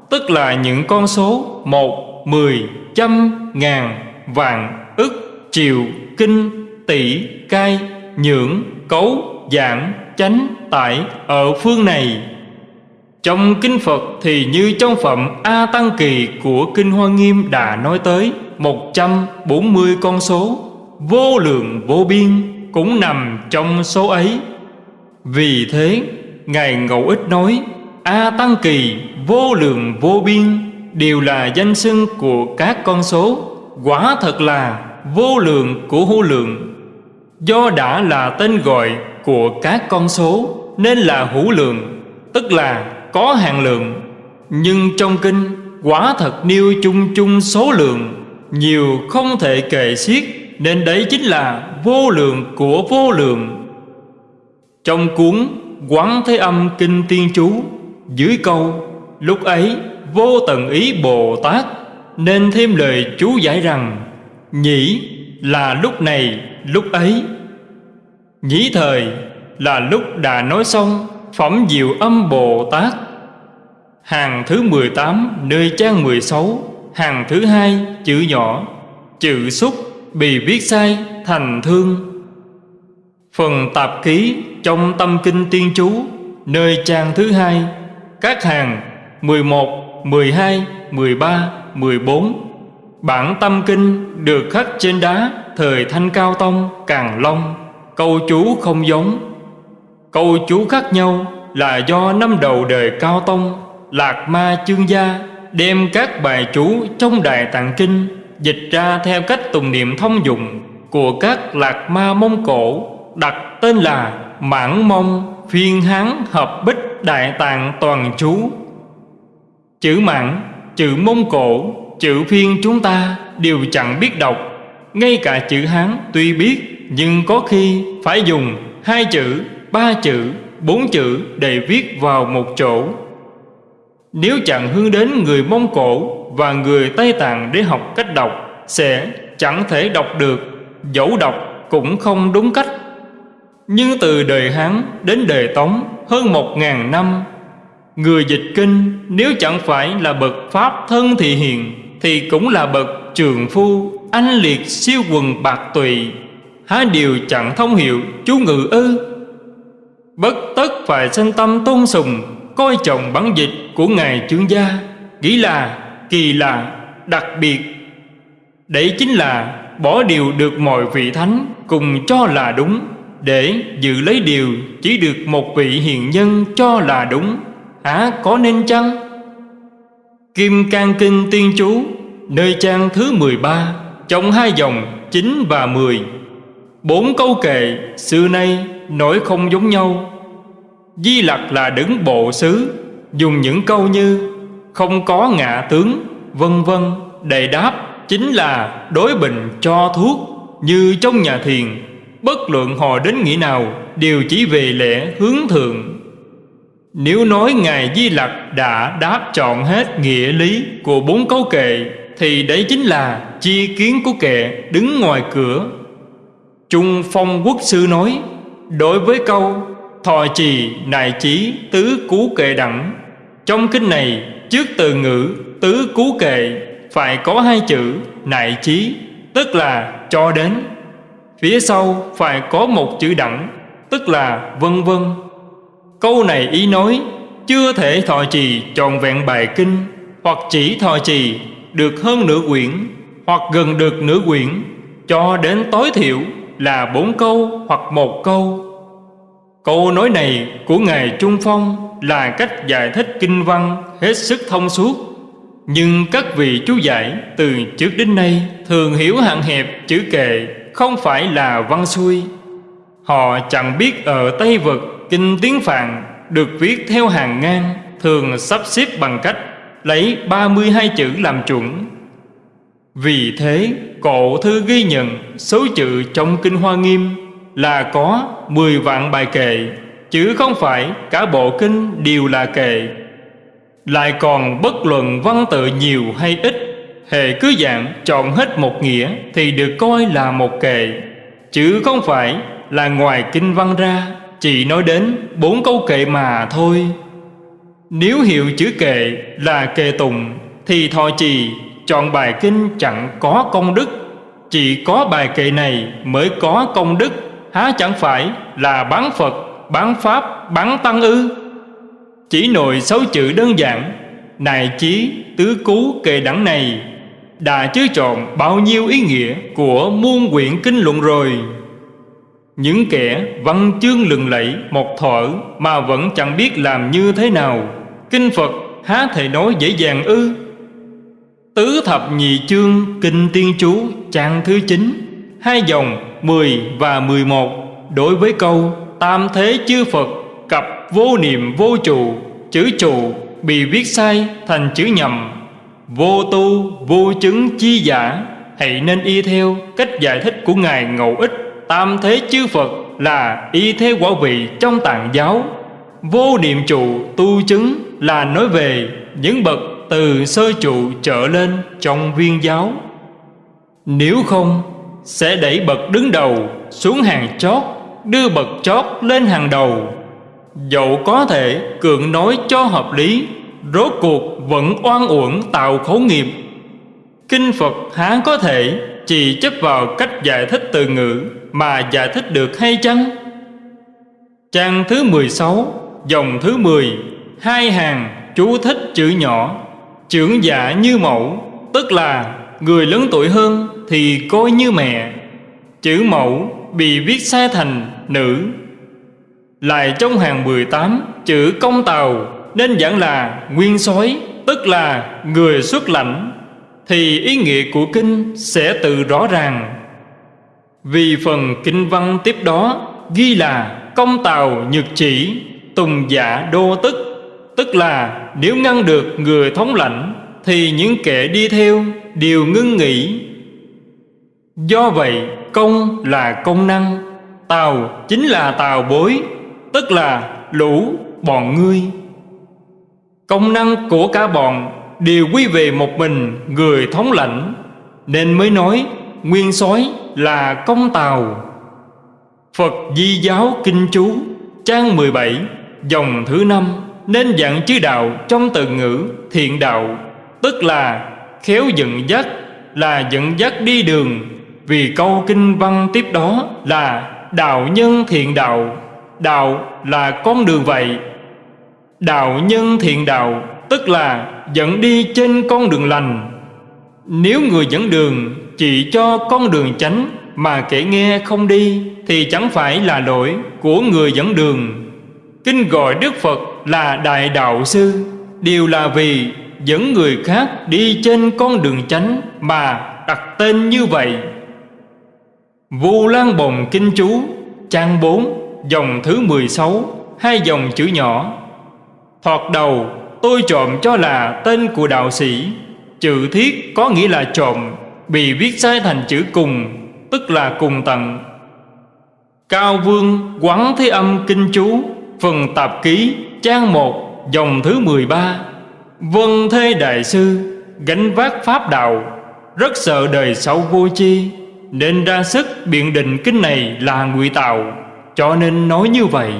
Tức là những con số một, mười, trăm, ngàn, vạn, ức, triệu, kinh, tỷ, cai, nhưỡng, cấu, giảm chánh, tại ở phương này. Trong Kinh Phật thì như trong phẩm A Tăng Kỳ của Kinh Hoa Nghiêm đã nói tới 140 con số Vô lượng vô biên cũng nằm trong số ấy. Vì thế Ngài Ngẫu Ích nói A Tăng Kỳ vô lượng vô biên Đều là danh xưng của các con số Quả thật là vô lượng của hữu lượng. Do đã là tên gọi của các con số, Nên là hữu lượng, Tức là có hạn lượng. Nhưng trong kinh, quả thật nêu chung chung số lượng, Nhiều không thể kể xiết, Nên đấy chính là vô lượng của vô lượng. Trong cuốn Quán Thế Âm Kinh Tiên Chú, Dưới câu, Lúc ấy vô tận ý Bồ Tát Nên thêm lời chú giải rằng, Nhĩ là lúc này, lúc ấy. Nhĩ thời là lúc đã nói xong Phẩm diệu âm Bồ Tát. Hàng thứ 18 nơi trang 16 Hàng thứ hai chữ nhỏ Chữ xúc bị viết sai thành thương. Phần tạp ký trong tâm kinh tiên chú Nơi trang thứ hai Các hàng 11, 12, 13, 14 Bản tâm kinh được khắc trên đá Thời Thanh Cao Tông, Càng Long. Câu chú không giống. Câu chú khác nhau là do năm đầu đời Cao Tông Lạc Ma Chương Gia đem các bài chú trong Đại Tạng Kinh dịch ra theo cách tùng niệm thông dụng của các Lạc Ma Mông Cổ đặt tên là Mãn Mông Phiên Hán Hợp Bích Đại Tạng Toàn Chú. Chữ Mãn, chữ Mông Cổ, chữ Phiên chúng ta đều chẳng biết đọc Ngay cả chữ Hán tuy biết nhưng có khi phải dùng hai chữ, ba chữ, bốn chữ để viết vào một chỗ. Nếu chẳng hướng đến người Mông Cổ và người Tây Tạng để học cách đọc Sẽ chẳng thể đọc được Dẫu đọc cũng không đúng cách. Nhưng từ đời Hán đến đời Tống hơn một ngàn năm Người dịch kinh nếu chẳng phải là bậc Pháp thân thị hiền Thì cũng là bậc trường phu Anh liệt siêu quần bạc tùy. Há điều chẳng thông hiểu chú ngự ư. Bất tất phải sanh tâm tôn sùng coi trọng bản dịch của Ngài Trương Gia. Nghĩ là kỳ lạ, đặc biệt. Đấy chính là bỏ điều được mọi vị thánh cùng cho là đúng. Để giữ lấy điều chỉ được một vị hiền nhân cho là đúng. Hả có nên chăng? Kim Cang Kinh Tiên Chú Nơi trang thứ 13 Trong hai dòng 9 và 10 Bốn câu kệ xưa nay nói không giống nhau. Di Lặc là đứng bộ xứ, Dùng những câu như Không có ngạ tướng Vân vân. Đầy đáp Chính là đối bình cho thuốc, Như trong nhà thiền. Bất luận họ đến nghĩa nào, Đều chỉ về lẽ hướng thượng. Nếu nói Ngài Di Lặc đã đáp chọn hết nghĩa lý của bốn câu kệ, Thì đấy chính là chi kiến của kệ đứng ngoài cửa. Trung Phong Quốc Sư nói, Đối với câu, thọ trì nại chí tứ cú kệ đẳng, trong kinh này trước từ ngữ tứ cú kệ phải có hai chữ nại chí, tức là cho đến. Phía sau phải có một chữ đẳng, tức là vân vân. Câu này ý nói, chưa thể thọ trì tròn vẹn bài kinh, hoặc chỉ thọ trì được hơn nửa quyển, hoặc gần được nửa quyển, cho đến tối thiểu là bốn câu hoặc một câu. Câu nói này của Ngài Trung Phong là cách giải thích kinh văn hết sức thông suốt. Nhưng các vị chú giải từ trước đến nay thường hiểu hạn hẹp chữ kệ không phải là văn xuôi. Họ chẳng biết ở Tây Vực kinh tiếng Phạn được viết theo hàng ngang, Thường sắp xếp bằng cách lấy 32 chữ làm chuẩn. Vì thế, cổ thư ghi nhận số chữ trong Kinh Hoa Nghiêm là có 10 vạn bài kệ, Chứ không phải cả bộ kinh đều là kệ. Lại còn bất luận văn tự nhiều hay ít, Hệ cứ dạng chọn hết một nghĩa Thì được coi là một kệ, Chứ không phải là ngoài kinh văn ra, Chỉ nói đến bốn câu kệ mà thôi. Nếu hiểu chữ kệ là kệ tùng Thì thọ trì chọn bài kinh chẳng có công đức Chỉ có bài kệ này mới có công đức há chẳng phải là bán Phật, bán Pháp, bán Tăng ư? Chỉ nội sáu chữ đơn giản, này chí, tứ cú kệ đẳng này, đã chứa trộn bao nhiêu ý nghĩa của muôn quyển kinh luận rồi. Những kẻ văn chương lừng lẫy một thở mà vẫn chẳng biết làm như thế nào, kinh Phật há thể nói dễ dàng ư? Tứ thập nhị chương Kinh Tiên Chú, trang thứ 9 Hai dòng 10 và 11 Đối với câu, Tam thế chư Phật, Cặp vô niệm vô trụ, Chữ trụ, bị viết sai thành chữ nhầm. Vô tu, vô chứng chi giả, Hãy nên y theo cách giải thích của Ngài Ngậu Ích. Tam thế chư Phật là y theo quả vị trong tạng giáo. Vô niệm trụ tu chứng là nói về những bậc từ sơ trụ trở lên trong viên giáo. Nếu không, Sẽ đẩy bậc đứng đầu xuống hàng chót, Đưa bậc chót lên hàng đầu. Dẫu có thể cường nói cho hợp lý, Rốt cuộc vẫn oan uổng tạo khổ nghiệp. Kinh Phật há có thể chỉ chấp vào cách giải thích từ ngữ Mà giải thích được hay chăng? Trang thứ 16 Dòng thứ 10 Hai hàng chú thích chữ nhỏ. Trưởng giả như mẫu, Tức là người lớn tuổi hơn Thì coi như mẹ. Chữ mẫu bị viết sai thành nữ. Lại trong hàng 18 Chữ công tàu Nên giảng là nguyên soái Tức là người xuất lãnh. Thì ý nghĩa của kinh sẽ tự rõ ràng. Vì phần kinh văn tiếp đó Ghi là công tàu nhược chỉ, Tùng giả đô tức. Tức là nếu ngăn được người thống lãnh, Thì những kẻ đi theo đều ngưng nghỉ. Do vậy, công là công năng, Tàu chính là tàu bối, Tức là lũ, bọn ngươi. Công năng của cả bọn đều quy về một mình người thống lãnh, Nên mới nói nguyên soái là công tàu. Phật Di Giáo Kinh Chú, Trang 17 Dòng thứ năm. Nên dặn chư đạo trong từ ngữ thiện đạo, Tức là khéo dẫn dắt, Là dẫn dắt đi đường. Vì câu kinh văn tiếp đó là Đạo nhân thiện đạo Đạo là con đường vậy. Đạo nhân thiện đạo, Tức là dẫn đi trên con đường lành. Nếu người dẫn đường chỉ cho con đường chánh Mà kẻ nghe không đi, Thì chẳng phải là lỗi của người dẫn đường. Kinh gọi Đức Phật là Đại Đạo Sư, Đều là vì dẫn người khác đi trên con đường chánh Mà đặt tên như vậy. Vu Lan Bồng Kinh Chú, Trang 4 Dòng thứ 16 Hai dòng chữ nhỏ. Thoạt đầu, tôi trộm cho là tên của đạo sĩ, Chữ thiết có nghĩa là trộm, Bị viết sai thành chữ cùng, Tức là cùng tận. Cao Vương Quán Thế Âm Kinh Chú, Phần tạp ký Trang 1 Dòng thứ 13 Vân Thế Đại Sư, Gánh vác Pháp Đạo, Rất sợ đời sau vô chi Nên ra sức biện định kinh này là ngụy tạo, Cho nên nói như vậy.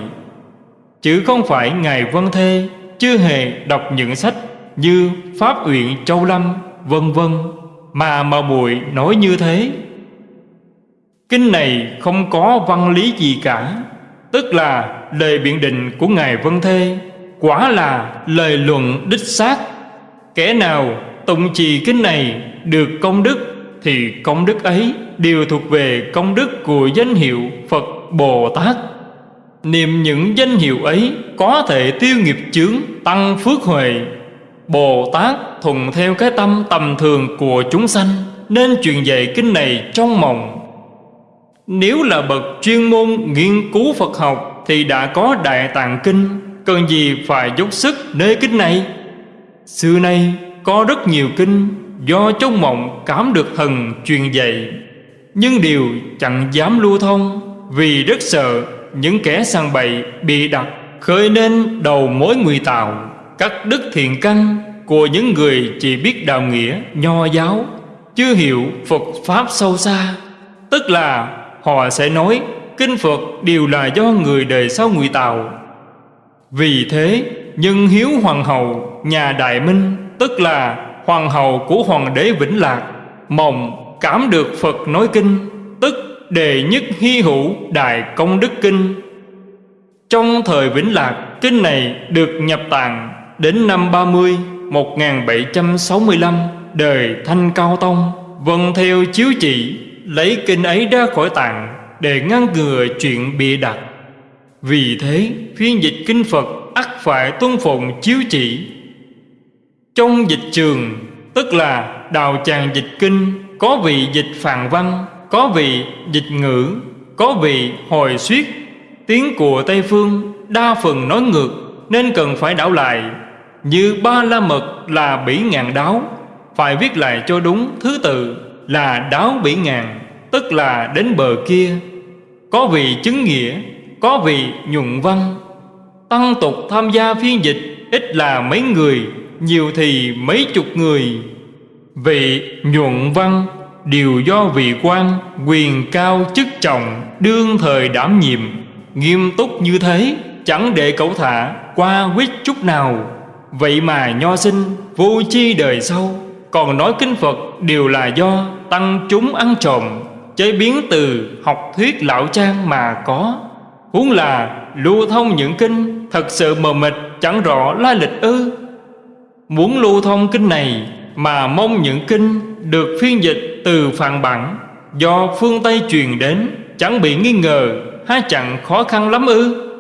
Chứ không phải Ngài Vân Thê, Chưa hề đọc những sách Như Pháp Uyển Châu Lâm, Vân vân, Mà mà bụi nói như thế. Kinh này không có văn lý gì cả. Tức là lời biện định của Ngài Vân Thê, Quả là lời luận đích xác. Kẻ nào tụng trì kinh này được công đức Thì công đức ấy đều thuộc về công đức của danh hiệu Phật Bồ Tát. Niệm những danh hiệu ấy có thể tiêu nghiệp chướng, tăng phước huệ. Bồ Tát thuận theo cái tâm tầm thường của chúng sanh, Nên truyền dạy kinh này trong mộng. Nếu là bậc chuyên môn nghiên cứu Phật học Thì đã có Đại Tạng Kinh, Cần gì phải dốc sức nơi kinh này? Xưa nay có rất nhiều kinh Do trong mộng cảm được thần truyền dạy, Nhưng đều chẳng dám lưu thông Vì rất sợ những kẻ sang bậy bị đặt Khơi nên đầu mối nguy tạo Các đức thiện căn của những người chỉ biết đạo nghĩa, nho giáo, Chưa hiểu Phật Pháp sâu xa, Tức là họ sẽ nói, Kinh Phật đều là do người đời sau người tạo. Vì thế, nhân hiếu hoàng hậu, nhà Đại Minh, Tức là hoàng hậu của hoàng đế Vĩnh Lạc Mộng cảm được Phật nói kinh, Tức đề nhất hy hữu Đại Công Đức Kinh. Trong thời Vĩnh Lạc, Kinh này được nhập tạng Đến năm 30 1765 Đời Thanh Cao Tông Vâng theo chiếu chỉ Lấy kinh ấy ra khỏi tạng Để ngăn ngừa chuyện bị đặt. Vì thế, phiên dịch kinh Phật ắt phải tuân phụng chiếu chỉ. Trong dịch trường, Tức là đào tràng dịch kinh, Có vị dịch phàn văn, Có vị dịch ngữ, Có vị hồi suyết, Tiếng của Tây Phương đa phần nói ngược Nên cần phải đảo lại. Như ba la mật là bỉ ngàn đáo, Phải viết lại cho đúng thứ tự. Là đáo bỉ ngàn Tức là đến bờ kia. Có vị chứng nghĩa, Có vị nhuận văn. Tăng tục tham gia phiên dịch, Ít là mấy người, Nhiều thì mấy chục người. Vị nhuận văn, Đều do vị quan, Quyền cao chức trọng, Đương thời đảm nhiệm. Nghiêm túc như thế, Chẳng để cậu thả qua quyết chút nào. Vậy mà nho sinh, Vô chi đời sau, Còn nói kinh Phật đều là do. Tăng chúng ăn trộm, Chế biến từ học thuyết lão trang mà có. Huống là lưu thông những kinh Thật sự mờ mịt, chẳng rõ lai lịch ư. Muốn lưu thông kinh này Mà mong những kinh Được phiên dịch từ phạn bản, Do phương Tây truyền đến, Chẳng bị nghi ngờ, Há chẳng khó khăn lắm ư.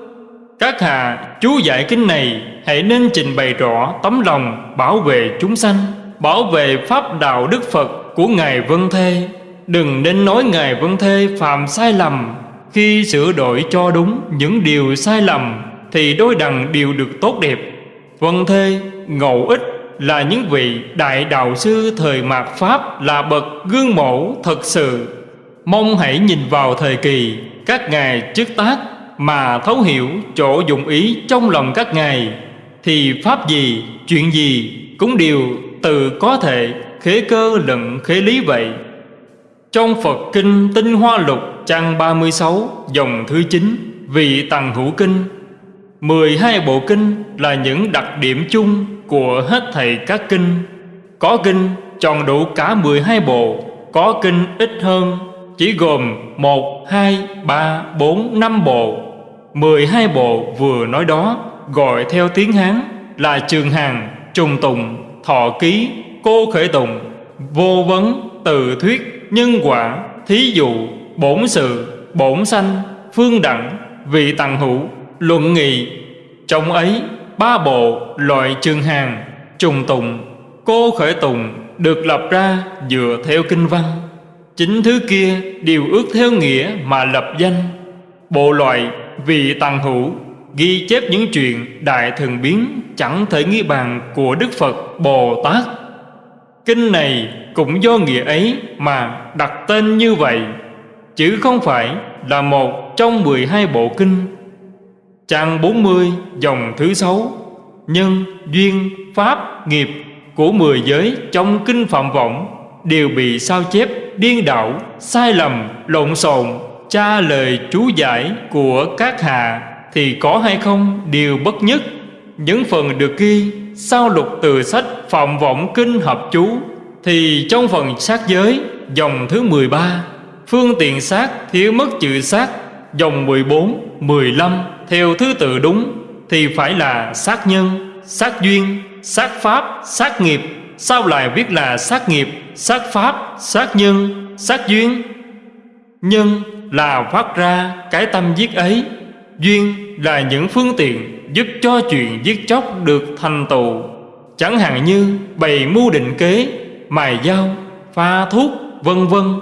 Các hạ chú giải kinh này, Hãy nên trình bày rõ tấm lòng Bảo vệ chúng sanh, Bảo vệ pháp đạo đức Phật của Ngài Vân Thê. Đừng nên nói Ngài Vân Thê phạm sai lầm. Khi sửa đổi cho đúng những điều sai lầm Thì đôi đằng đều được tốt đẹp. Vân Thê, Ngậu Ích là những vị đại đạo sư thời mạt Pháp là bậc gương mẫu thật sự. Mong hãy nhìn vào thời kỳ các ngài chức tác mà thấu hiểu chỗ dụng ý trong lòng các ngài. Thì pháp gì, chuyện gì cũng đều tự có thể khế cơ lận khế lý vậy. Trong Phật Kinh Tinh Hoa Lục trang 36 dòng thứ 9 Vị Tằng Hữu Kinh. 12 bộ kinh là những đặc điểm chung của hết thầy các kinh. Có kinh tròn đủ cả 12 bộ Có kinh ít hơn Chỉ gồm 1, 2, 3, 4, 5 bộ. 12 bộ vừa nói đó Gọi theo tiếng Hán là Trường Hàng, Trùng Tùng, Thọ Ký, Cô Khởi Tùng Vô vấn, Từ Thuyết, Nhân Quả, Thí Dụ, Bổn Sự, Bổn Sanh, Phương Đẳng, Vị Tằng Hữu, Luận Nghị. Trong ấy ba bộ loại trường hàng trùng tùng. Cô khởi tùng được lập ra dựa theo kinh văn. Chính thứ kia đều ước theo nghĩa mà lập danh. Bộ loại vị tàng hữu ghi chép những chuyện đại thường biến chẳng thể nghi bàn của đức phật bồ tát kinh này cũng do nghĩa ấy mà đặt tên như vậy chứ không phải là một trong 12 bộ kinh. Trang 40 dòng thứ sáu Nhân, duyên, pháp, nghiệp của mười giới trong kinh phạm vọng Đều bị sao chép, điên đảo, sai lầm, lộn xộn Tra lời chú giải của các hạ Thì có hay không đều bất nhất. Những phần được ghi sau lục từ sách phạm vọng kinh hợp chú Thì trong phần sát giới dòng thứ 13 Phương tiện sát thiếu mất chữ sát Dòng 14, 15 theo thứ tự đúng thì phải là sát nhân, sát duyên, sát pháp, sát nghiệp. Sao lại viết là sát nghiệp, sát pháp, sát nhân, sát duyên? Nhân là phát ra cái tâm giết ấy, duyên là những phương tiện giúp cho chuyện giết chóc được thành tựu. Chẳng hạn như bày mưu định kế, mài dao, pha thuốc, vân vân.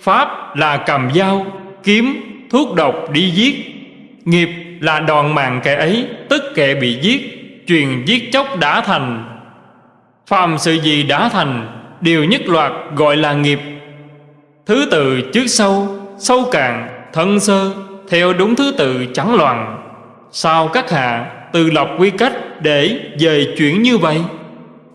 Pháp là cầm dao, kiếm, thuốc độc đi giết. Nghiệp là đòn mạng kẻ ấy Tức kẻ bị giết Truyền giết chóc đã thành Phàm sự gì đã thành Đều nhất loạt gọi là nghiệp Thứ tự trước sau Sâu cạn, thân sơ Theo đúng thứ tự chẳng loạn Sao các hạ từ lập quy cách Để dời chuyển như vậy?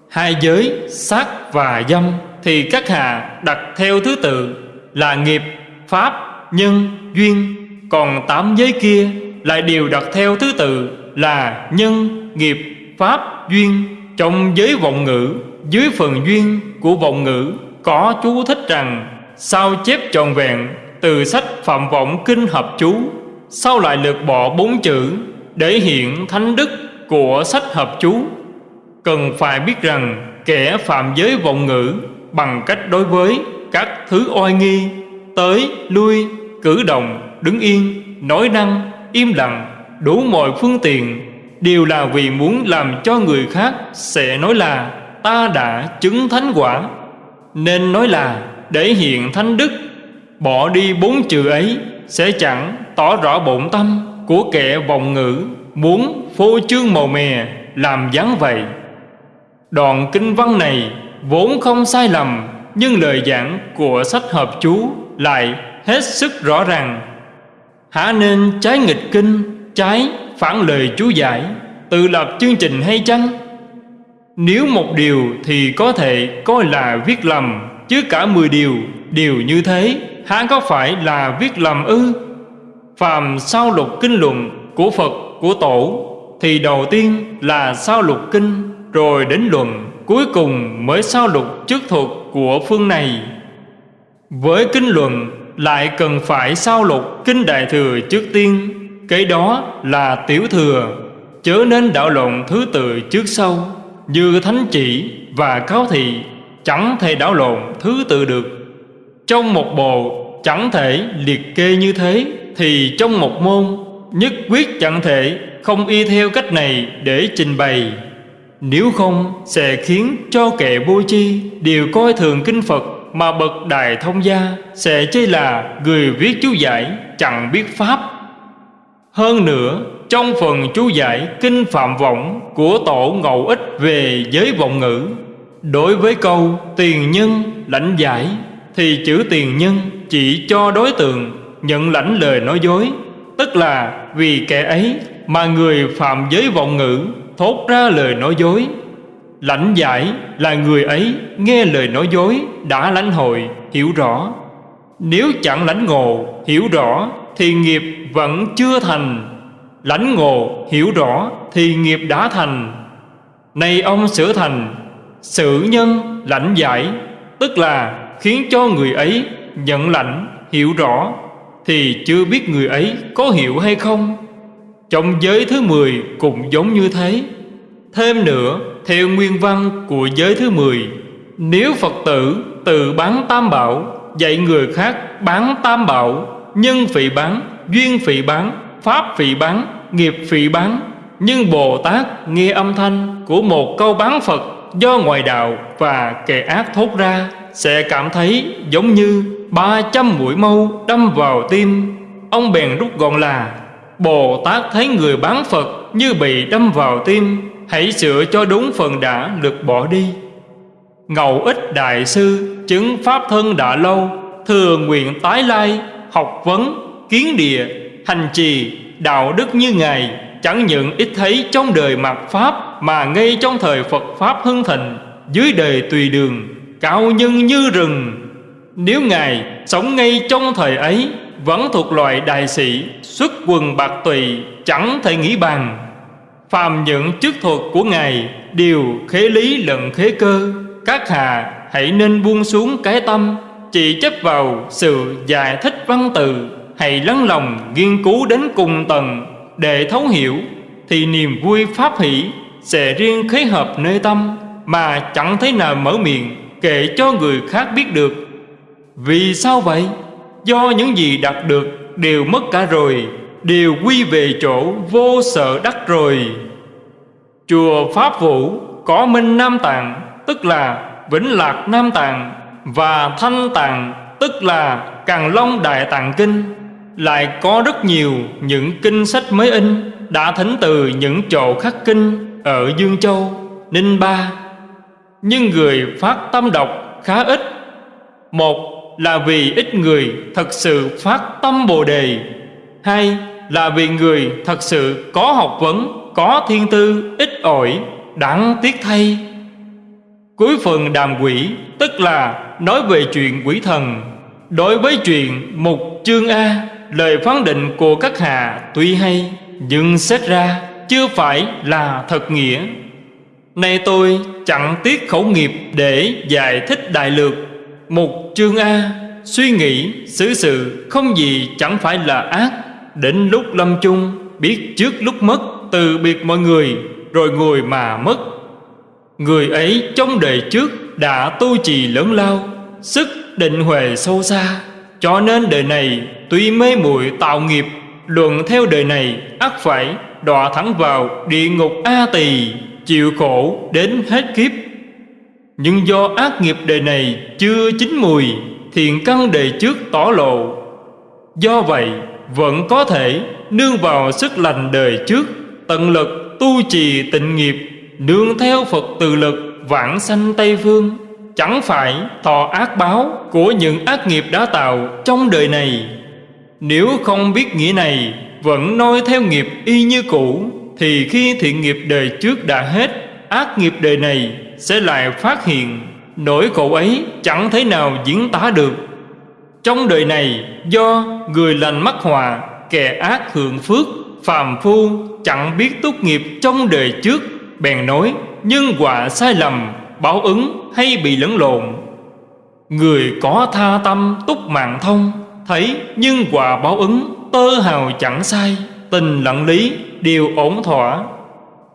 Hai giới sát và dâm Thì các hạ đặt theo thứ tự Là nghiệp, pháp, nhân, duyên. Còn tám giới kia lại đều đặt theo thứ tự là nhân, nghiệp, pháp, duyên. Trong giới vọng ngữ dưới phần duyên của vọng ngữ có chú thích rằng sao chép tròn vẹn từ sách phạm vọng kinh hợp chú sao lại lược bỏ bốn chữ để hiện thánh đức của sách hợp chú. Cần phải biết rằng kẻ phạm giới vọng ngữ bằng cách đối với các thứ oai nghi, tới, lui, cử động, đứng yên, nói năng, im lặng, đủ mọi phương tiện đều là vì muốn làm cho người khác sẽ nói là, ta đã chứng thánh quả. Nên nói là, để hiện thánh đức, bỏ đi bốn chữ ấy sẽ chẳng tỏ rõ bổn tâm của kẻ vọng ngữ muốn phô trương màu mè làm dáng vậy. Đoạn kinh văn này vốn không sai lầm, nhưng lời giảng của sách hợp chú lại hết sức rõ ràng. Hả nên trái nghịch kinh, Trái phản lời chú giải, Tự lập chương trình hay chăng? Nếu một điều thì có thể coi là viết lầm, Chứ cả mười điều đều như thế, Há có phải là viết lầm ư? Phàm sao lục kinh luận Của Phật, của Tổ, Thì đầu tiên là sao lục kinh, Rồi đến luận, Cuối cùng mới sao lục chức thuật của phương này. Với kinh luận, lại cần phải sao lục kinh đại thừa trước tiên, Cái đó là tiểu thừa, Chớ nên đạo lộn thứ tự trước sau, Như thánh chỉ và cáo thị, Chẳng thể đảo lộn thứ tự được. Trong một bộ, chẳng thể liệt kê như thế. Thì trong một môn nhất quyết chẳng thể không y theo cách này để trình bày. Nếu không, sẽ khiến cho kẻ vô chi Đều coi thường kinh Phật mà bậc đại thông gia Sẽ chê là người viết chú giải chẳng biết Pháp. Hơn nữa, trong phần chú giải Kinh Phạm Vọng của Tổ Ngẫu Ích về giới vọng ngữ, Đối với câu tiền nhân lãnh giải, Thì chữ tiền nhân chỉ cho đối tượng nhận lãnh lời nói dối. Tức là vì kẻ ấy mà người phạm giới vọng ngữ Thốt ra lời nói dối. Lãnh giải là người ấy nghe lời nói dối Đã lãnh hội, hiểu rõ. Nếu chẳng lãnh ngộ, hiểu rõ Thì nghiệp vẫn chưa thành. Lãnh ngộ, hiểu rõ Thì nghiệp đã thành. Này ông sửa thành Sự nhân lãnh giải, Tức là khiến cho người ấy nhận lãnh, hiểu rõ. Thì chưa biết người ấy có hiểu hay không. Trong giới thứ 10 cũng giống như thế. Thêm nữa theo nguyên văn của giới thứ 10 Nếu Phật tử tự bán tam bảo Dạy người khác bán tam bảo Nhân phỉ bán, duyên phỉ bán, pháp phỉ bán, nghiệp phỉ bán Nhưng Bồ Tát nghe âm thanh của một câu bán Phật Do ngoại đạo và kẻ ác thốt ra Sẽ cảm thấy giống như ba trăm mũi mâu đâm vào tim. Ông bèn rút gọn là Bồ Tát thấy người bán Phật như bị đâm vào tim Hãy sửa cho đúng phần đã lược bỏ đi. Ngầu ích đại sư Chứng pháp thân đã lâu Thừa nguyện tái lai Học vấn, kiến địa Hành trì, đạo đức như Ngài Chẳng những ít thấy trong đời mặt Pháp Mà ngay trong thời Phật Pháp hưng thịnh Dưới đời tùy đường Cao nhân như rừng. Nếu Ngài sống ngay trong thời ấy, Vẫn thuộc loại đại sĩ, Xuất quần bạc tùy, Chẳng thể nghĩ bàn. Phàm những chức thuật của Ngài Đều khế lý lẫn khế cơ. Các hạ hãy nên buông xuống cái tâm, Chỉ chấp vào sự giải thích văn từ. Hãy lắng lòng nghiên cứu đến cùng tầng Để thấu hiểu, Thì niềm vui pháp hỷ Sẽ riêng khế hợp nơi tâm, Mà chẳng thấy nào mở miệng Kể cho người khác biết được. Vì sao vậy? Do những gì đạt được đều mất cả rồi, đều quy về chỗ vô sợ đắc rồi. Chùa pháp vũ có minh nam tạng, tức là vĩnh lạc nam tạng, và thanh tạng, tức là càng long đại tạng kinh. Lại có rất nhiều những kinh sách mới in đã thính từ những chỗ khắc kinh ở dương châu, ninh ba. Nhưng người phát tâm đọc khá ít. Một là vì ít người thật sự phát tâm bồ đề hai là vì người thật sự có học vấn, có thiên tư, ít ỏi, đáng tiếc thay. Cuối phần đàm quỷ tức là nói về chuyện quỷ thần. Đối với chuyện mục chương A, lời phán định của các hạ tuy hay, nhưng xét ra chưa phải là thật nghĩa. Nay tôi chẳng tiếc khẩu nghiệp để giải thích đại lược một chương A, suy nghĩ, xử sự không gì chẳng phải là ác. Đến lúc lâm chung Biết trước lúc mất Từ biệt mọi người Rồi ngồi mà mất. Người ấy trong đời trước Đã tu trì lớn lao Sức định huệ sâu xa. Cho nên đời này Tuy mê muội tạo nghiệp Luận theo đời này ắt phải đọa thẳng vào địa ngục A tỳ Chịu khổ đến hết kiếp. Nhưng do ác nghiệp đời này chưa chín mùi, Thiện căn đời trước tỏ lộ. Do vậy, vẫn có thể nương vào sức lành đời trước, tận lực tu trì tịnh nghiệp, nương theo phật từ lực vãng sanh tây phương. Chẳng phải thọ ác báo của những ác nghiệp đã tạo trong đời này. Nếu không biết nghĩa này, vẫn noi theo nghiệp y như cũ, thì khi thiện nghiệp đời trước đã hết, ác nghiệp đời này sẽ lại phát hiện Nỗi khổ ấy chẳng thể nào diễn tả được. Trong đời này, do người lành mắc hòa, Kẻ ác hưởng phước, Phàm phu chẳng biết tốt nghiệp trong đời trước, Bèn nói, nhân quả sai lầm, Báo ứng hay bị lẫn lộn. Người có tha tâm túc mạng thông, Thấy nhân quả báo ứng, Tơ hào chẳng sai, Tình lặng lý đều ổn thỏa.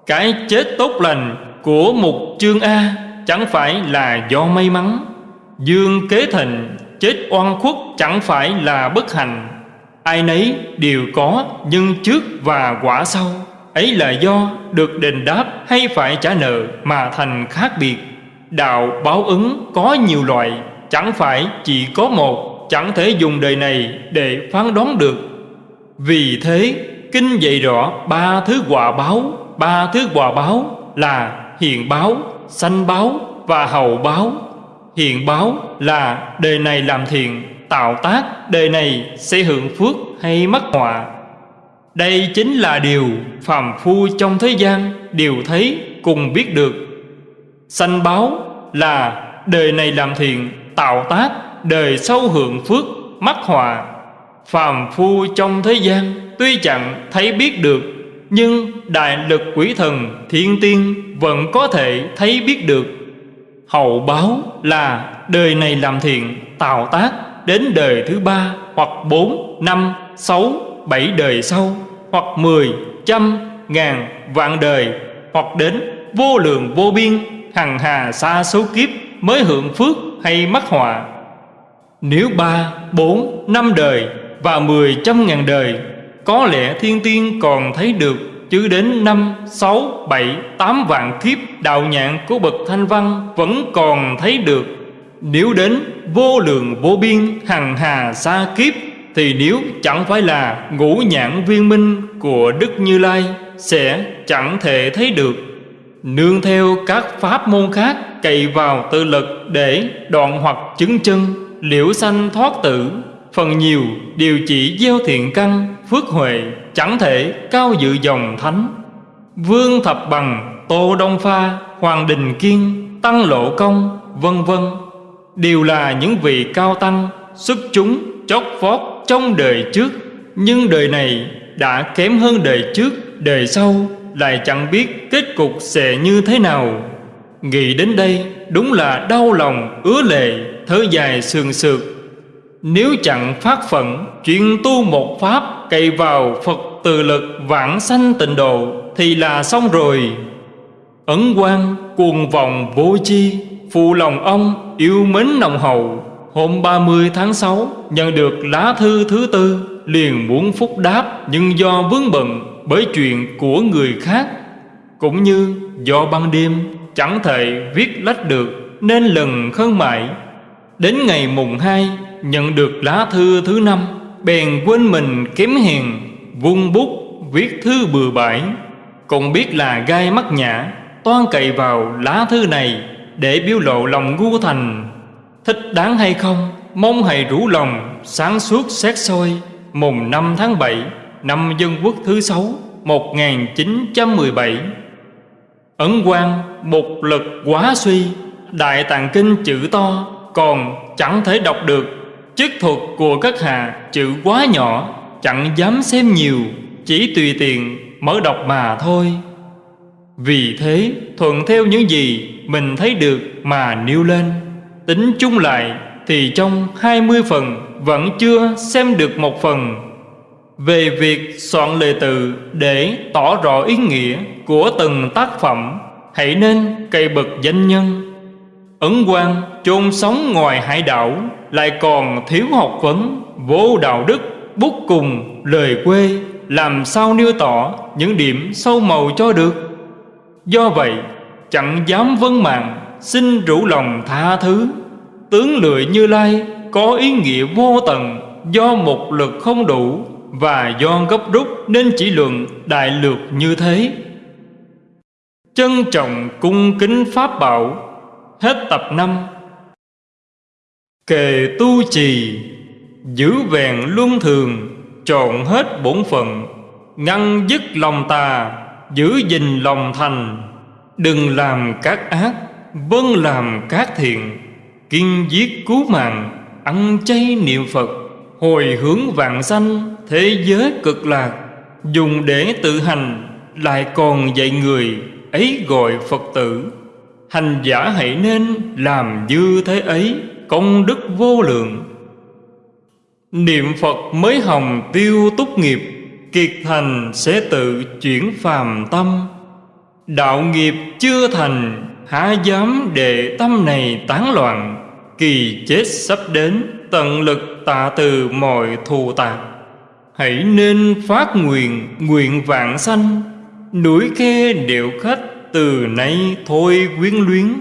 Cái chết tốt lành của một chương A Chẳng phải là do may mắn. Dương kế thịnh chết oan khuất chẳng phải là bất hạnh. Ai nấy đều có nhân trước và quả sau. Ấy là do được đền đáp hay phải trả nợ mà thành khác biệt. Đạo báo ứng có nhiều loại, Chẳng phải chỉ có một, Chẳng thể dùng đời này để phán đoán được. Vì thế, Kinh dạy rõ ba thứ quả báo, Ba thứ quả báo là hiện báo, sanh báo và hậu báo. Hiện báo là đời này làm thiện Tạo tác đời này sẽ hưởng phước hay mắc họa. Đây chính là điều phàm phu trong thế gian Đều thấy cùng biết được. Sanh báo là đời này làm thiện Tạo tác đời sau hưởng phước mắc họa. Phàm phu trong thế gian Tuy chẳng thấy biết được nhưng đại lực quỷ thần thiên tiên Vẫn có thể thấy biết được. Hậu báo là đời này làm thiện Tạo tác đến đời thứ ba Hoặc bốn, năm, sáu, bảy đời sau Hoặc mười, trăm, ngàn, vạn đời Hoặc đến vô lượng vô biên Hằng hà xa số kiếp Mới hưởng phước hay mắc họa. Nếu ba, bốn, năm đời Và mười trăm ngàn đời có lẽ thiên tiên còn thấy được Chứ đến năm, sáu, bảy, tám vạn kiếp Đạo nhạn của bậc thanh văn Vẫn còn thấy được. Nếu đến vô lượng vô biên Hằng hà xa kiếp Thì nếu chẳng phải là ngũ nhãn viên minh Của Đức Như Lai Sẽ chẳng thể thấy được. Nương theo các pháp môn khác Cậy vào tự lực để đoạn hoặc chứng chân Liễu sanh thoát tử. Phần nhiều đều chỉ gieo thiện căn Phước huệ chẳng thể cao dự dòng thánh. Vương Thập Bằng, Tô Đông Pha, Hoàng Đình Kiên, Tăng Lộ Công, vân vân Đều là những vị cao tăng xuất chúng chót vót trong đời trước. Nhưng đời này đã kém hơn đời trước Đời sau lại chẳng biết kết cục sẽ như thế nào. Nghĩ đến đây đúng là đau lòng ứa lệ thở dài sườn sượt. Nếu chẳng phát phận, chuyện tu một pháp cậy vào Phật từ lực vãng sanh tịnh độ Thì là xong rồi. Ấn quan cuồng vọng vô chi, Phụ lòng ông, yêu mến nồng hậu. Hôm 30 tháng 6 nhận được lá thư thứ tư, Liền muốn phúc đáp nhưng do vướng bận bởi chuyện của người khác. Cũng như do ban đêm chẳng thể viết lách được Nên lần khấn mãi. Đến ngày mùng 2 nhận được lá thư thứ năm, Bèn quên mình kém hèn Vung bút viết thư bừa bãi. Còn biết là gai mắt nhã, Toan cậy vào lá thư này Để biểu lộ lòng ngu thành. Thích đáng hay không, Mong hãy rủ lòng Sáng suốt xét soi. Mùng 5 tháng 7 Năm Dân Quốc thứ sáu 1917 Ấn quan một lực quá suy, Đại tạng kinh chữ to Còn chẳng thể đọc được. Chức thuật của các hạ, chữ quá nhỏ, Chẳng dám xem nhiều, Chỉ tùy tiện mở đọc mà thôi. Vì thế, thuận theo những gì Mình thấy được mà nêu lên. Tính chung lại, Thì trong 20 phần Vẫn chưa xem được một phần. Về việc soạn lời từ để tỏ rõ ý nghĩa của từng tác phẩm, hãy nên cây bậc danh nhân. Ấn quan chôn sống ngoài hải đảo lại còn thiếu học vấn, vô đạo đức, bút cùng, lời quê, làm sao nêu tỏ những điểm sâu màu cho được? Do vậy, chẳng dám vấn mạng, xin rủ lòng tha thứ. Tướng lười như lai có ý nghĩa vô tận, do một lực không đủ và do gấp rút nên chỉ luận đại lược như thế. Trân trọng cung kính Pháp bảo, Hết tập năm. Kề tu trì, Giữ vẹn luân thường chọn hết bổn phận, Ngăn dứt lòng tà, Giữ gìn lòng thành. Đừng làm các ác Vâng làm các thiện, Kiên giết cứu mạng, Ăn chay niệm Phật, Hồi hướng vạn sanh Thế giới cực lạc. Dùng để tự hành, Lại còn dạy người, Ấy gọi Phật tử. Hành giả hãy nên làm như thế ấy. Công đức vô lượng. Niệm Phật mới hồng tiêu túc nghiệp, Kiệt thành sẽ tự chuyển phàm tâm. Đạo nghiệp chưa thành, Há dám để tâm này tán loạn, Kỳ chết sắp đến, Tận lực tạ từ mọi thù tạc. Hãy nên phát nguyện Nguyện vạn sanh, Núi khe điệu khách Từ nay thôi quyến luyến.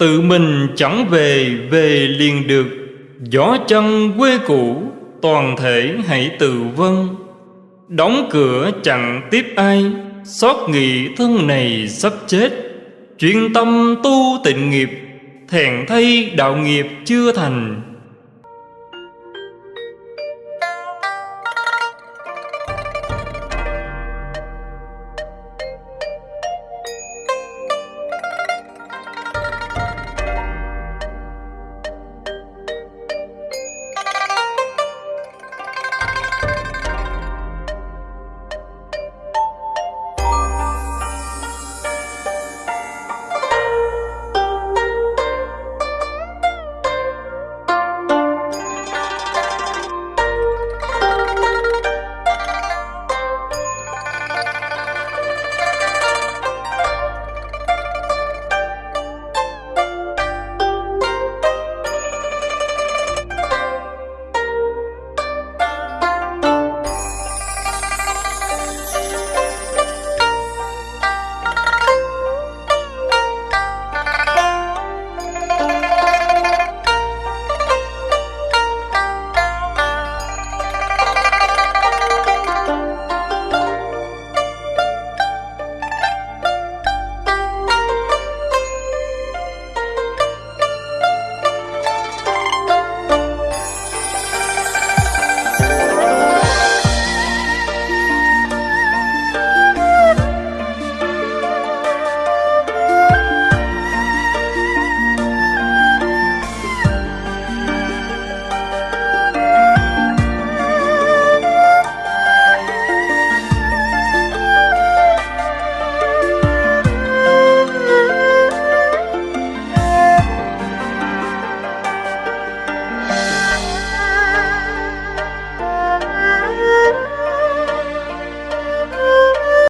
Tự mình chẳng về Về liền được. Gió chân quê cũ, Toàn thể hãy tự vân Đóng cửa chẳng tiếp ai, Xót nghị thân này sắp chết. Chuyên tâm tu tịnh nghiệp Thẹn thay đạo nghiệp chưa thành.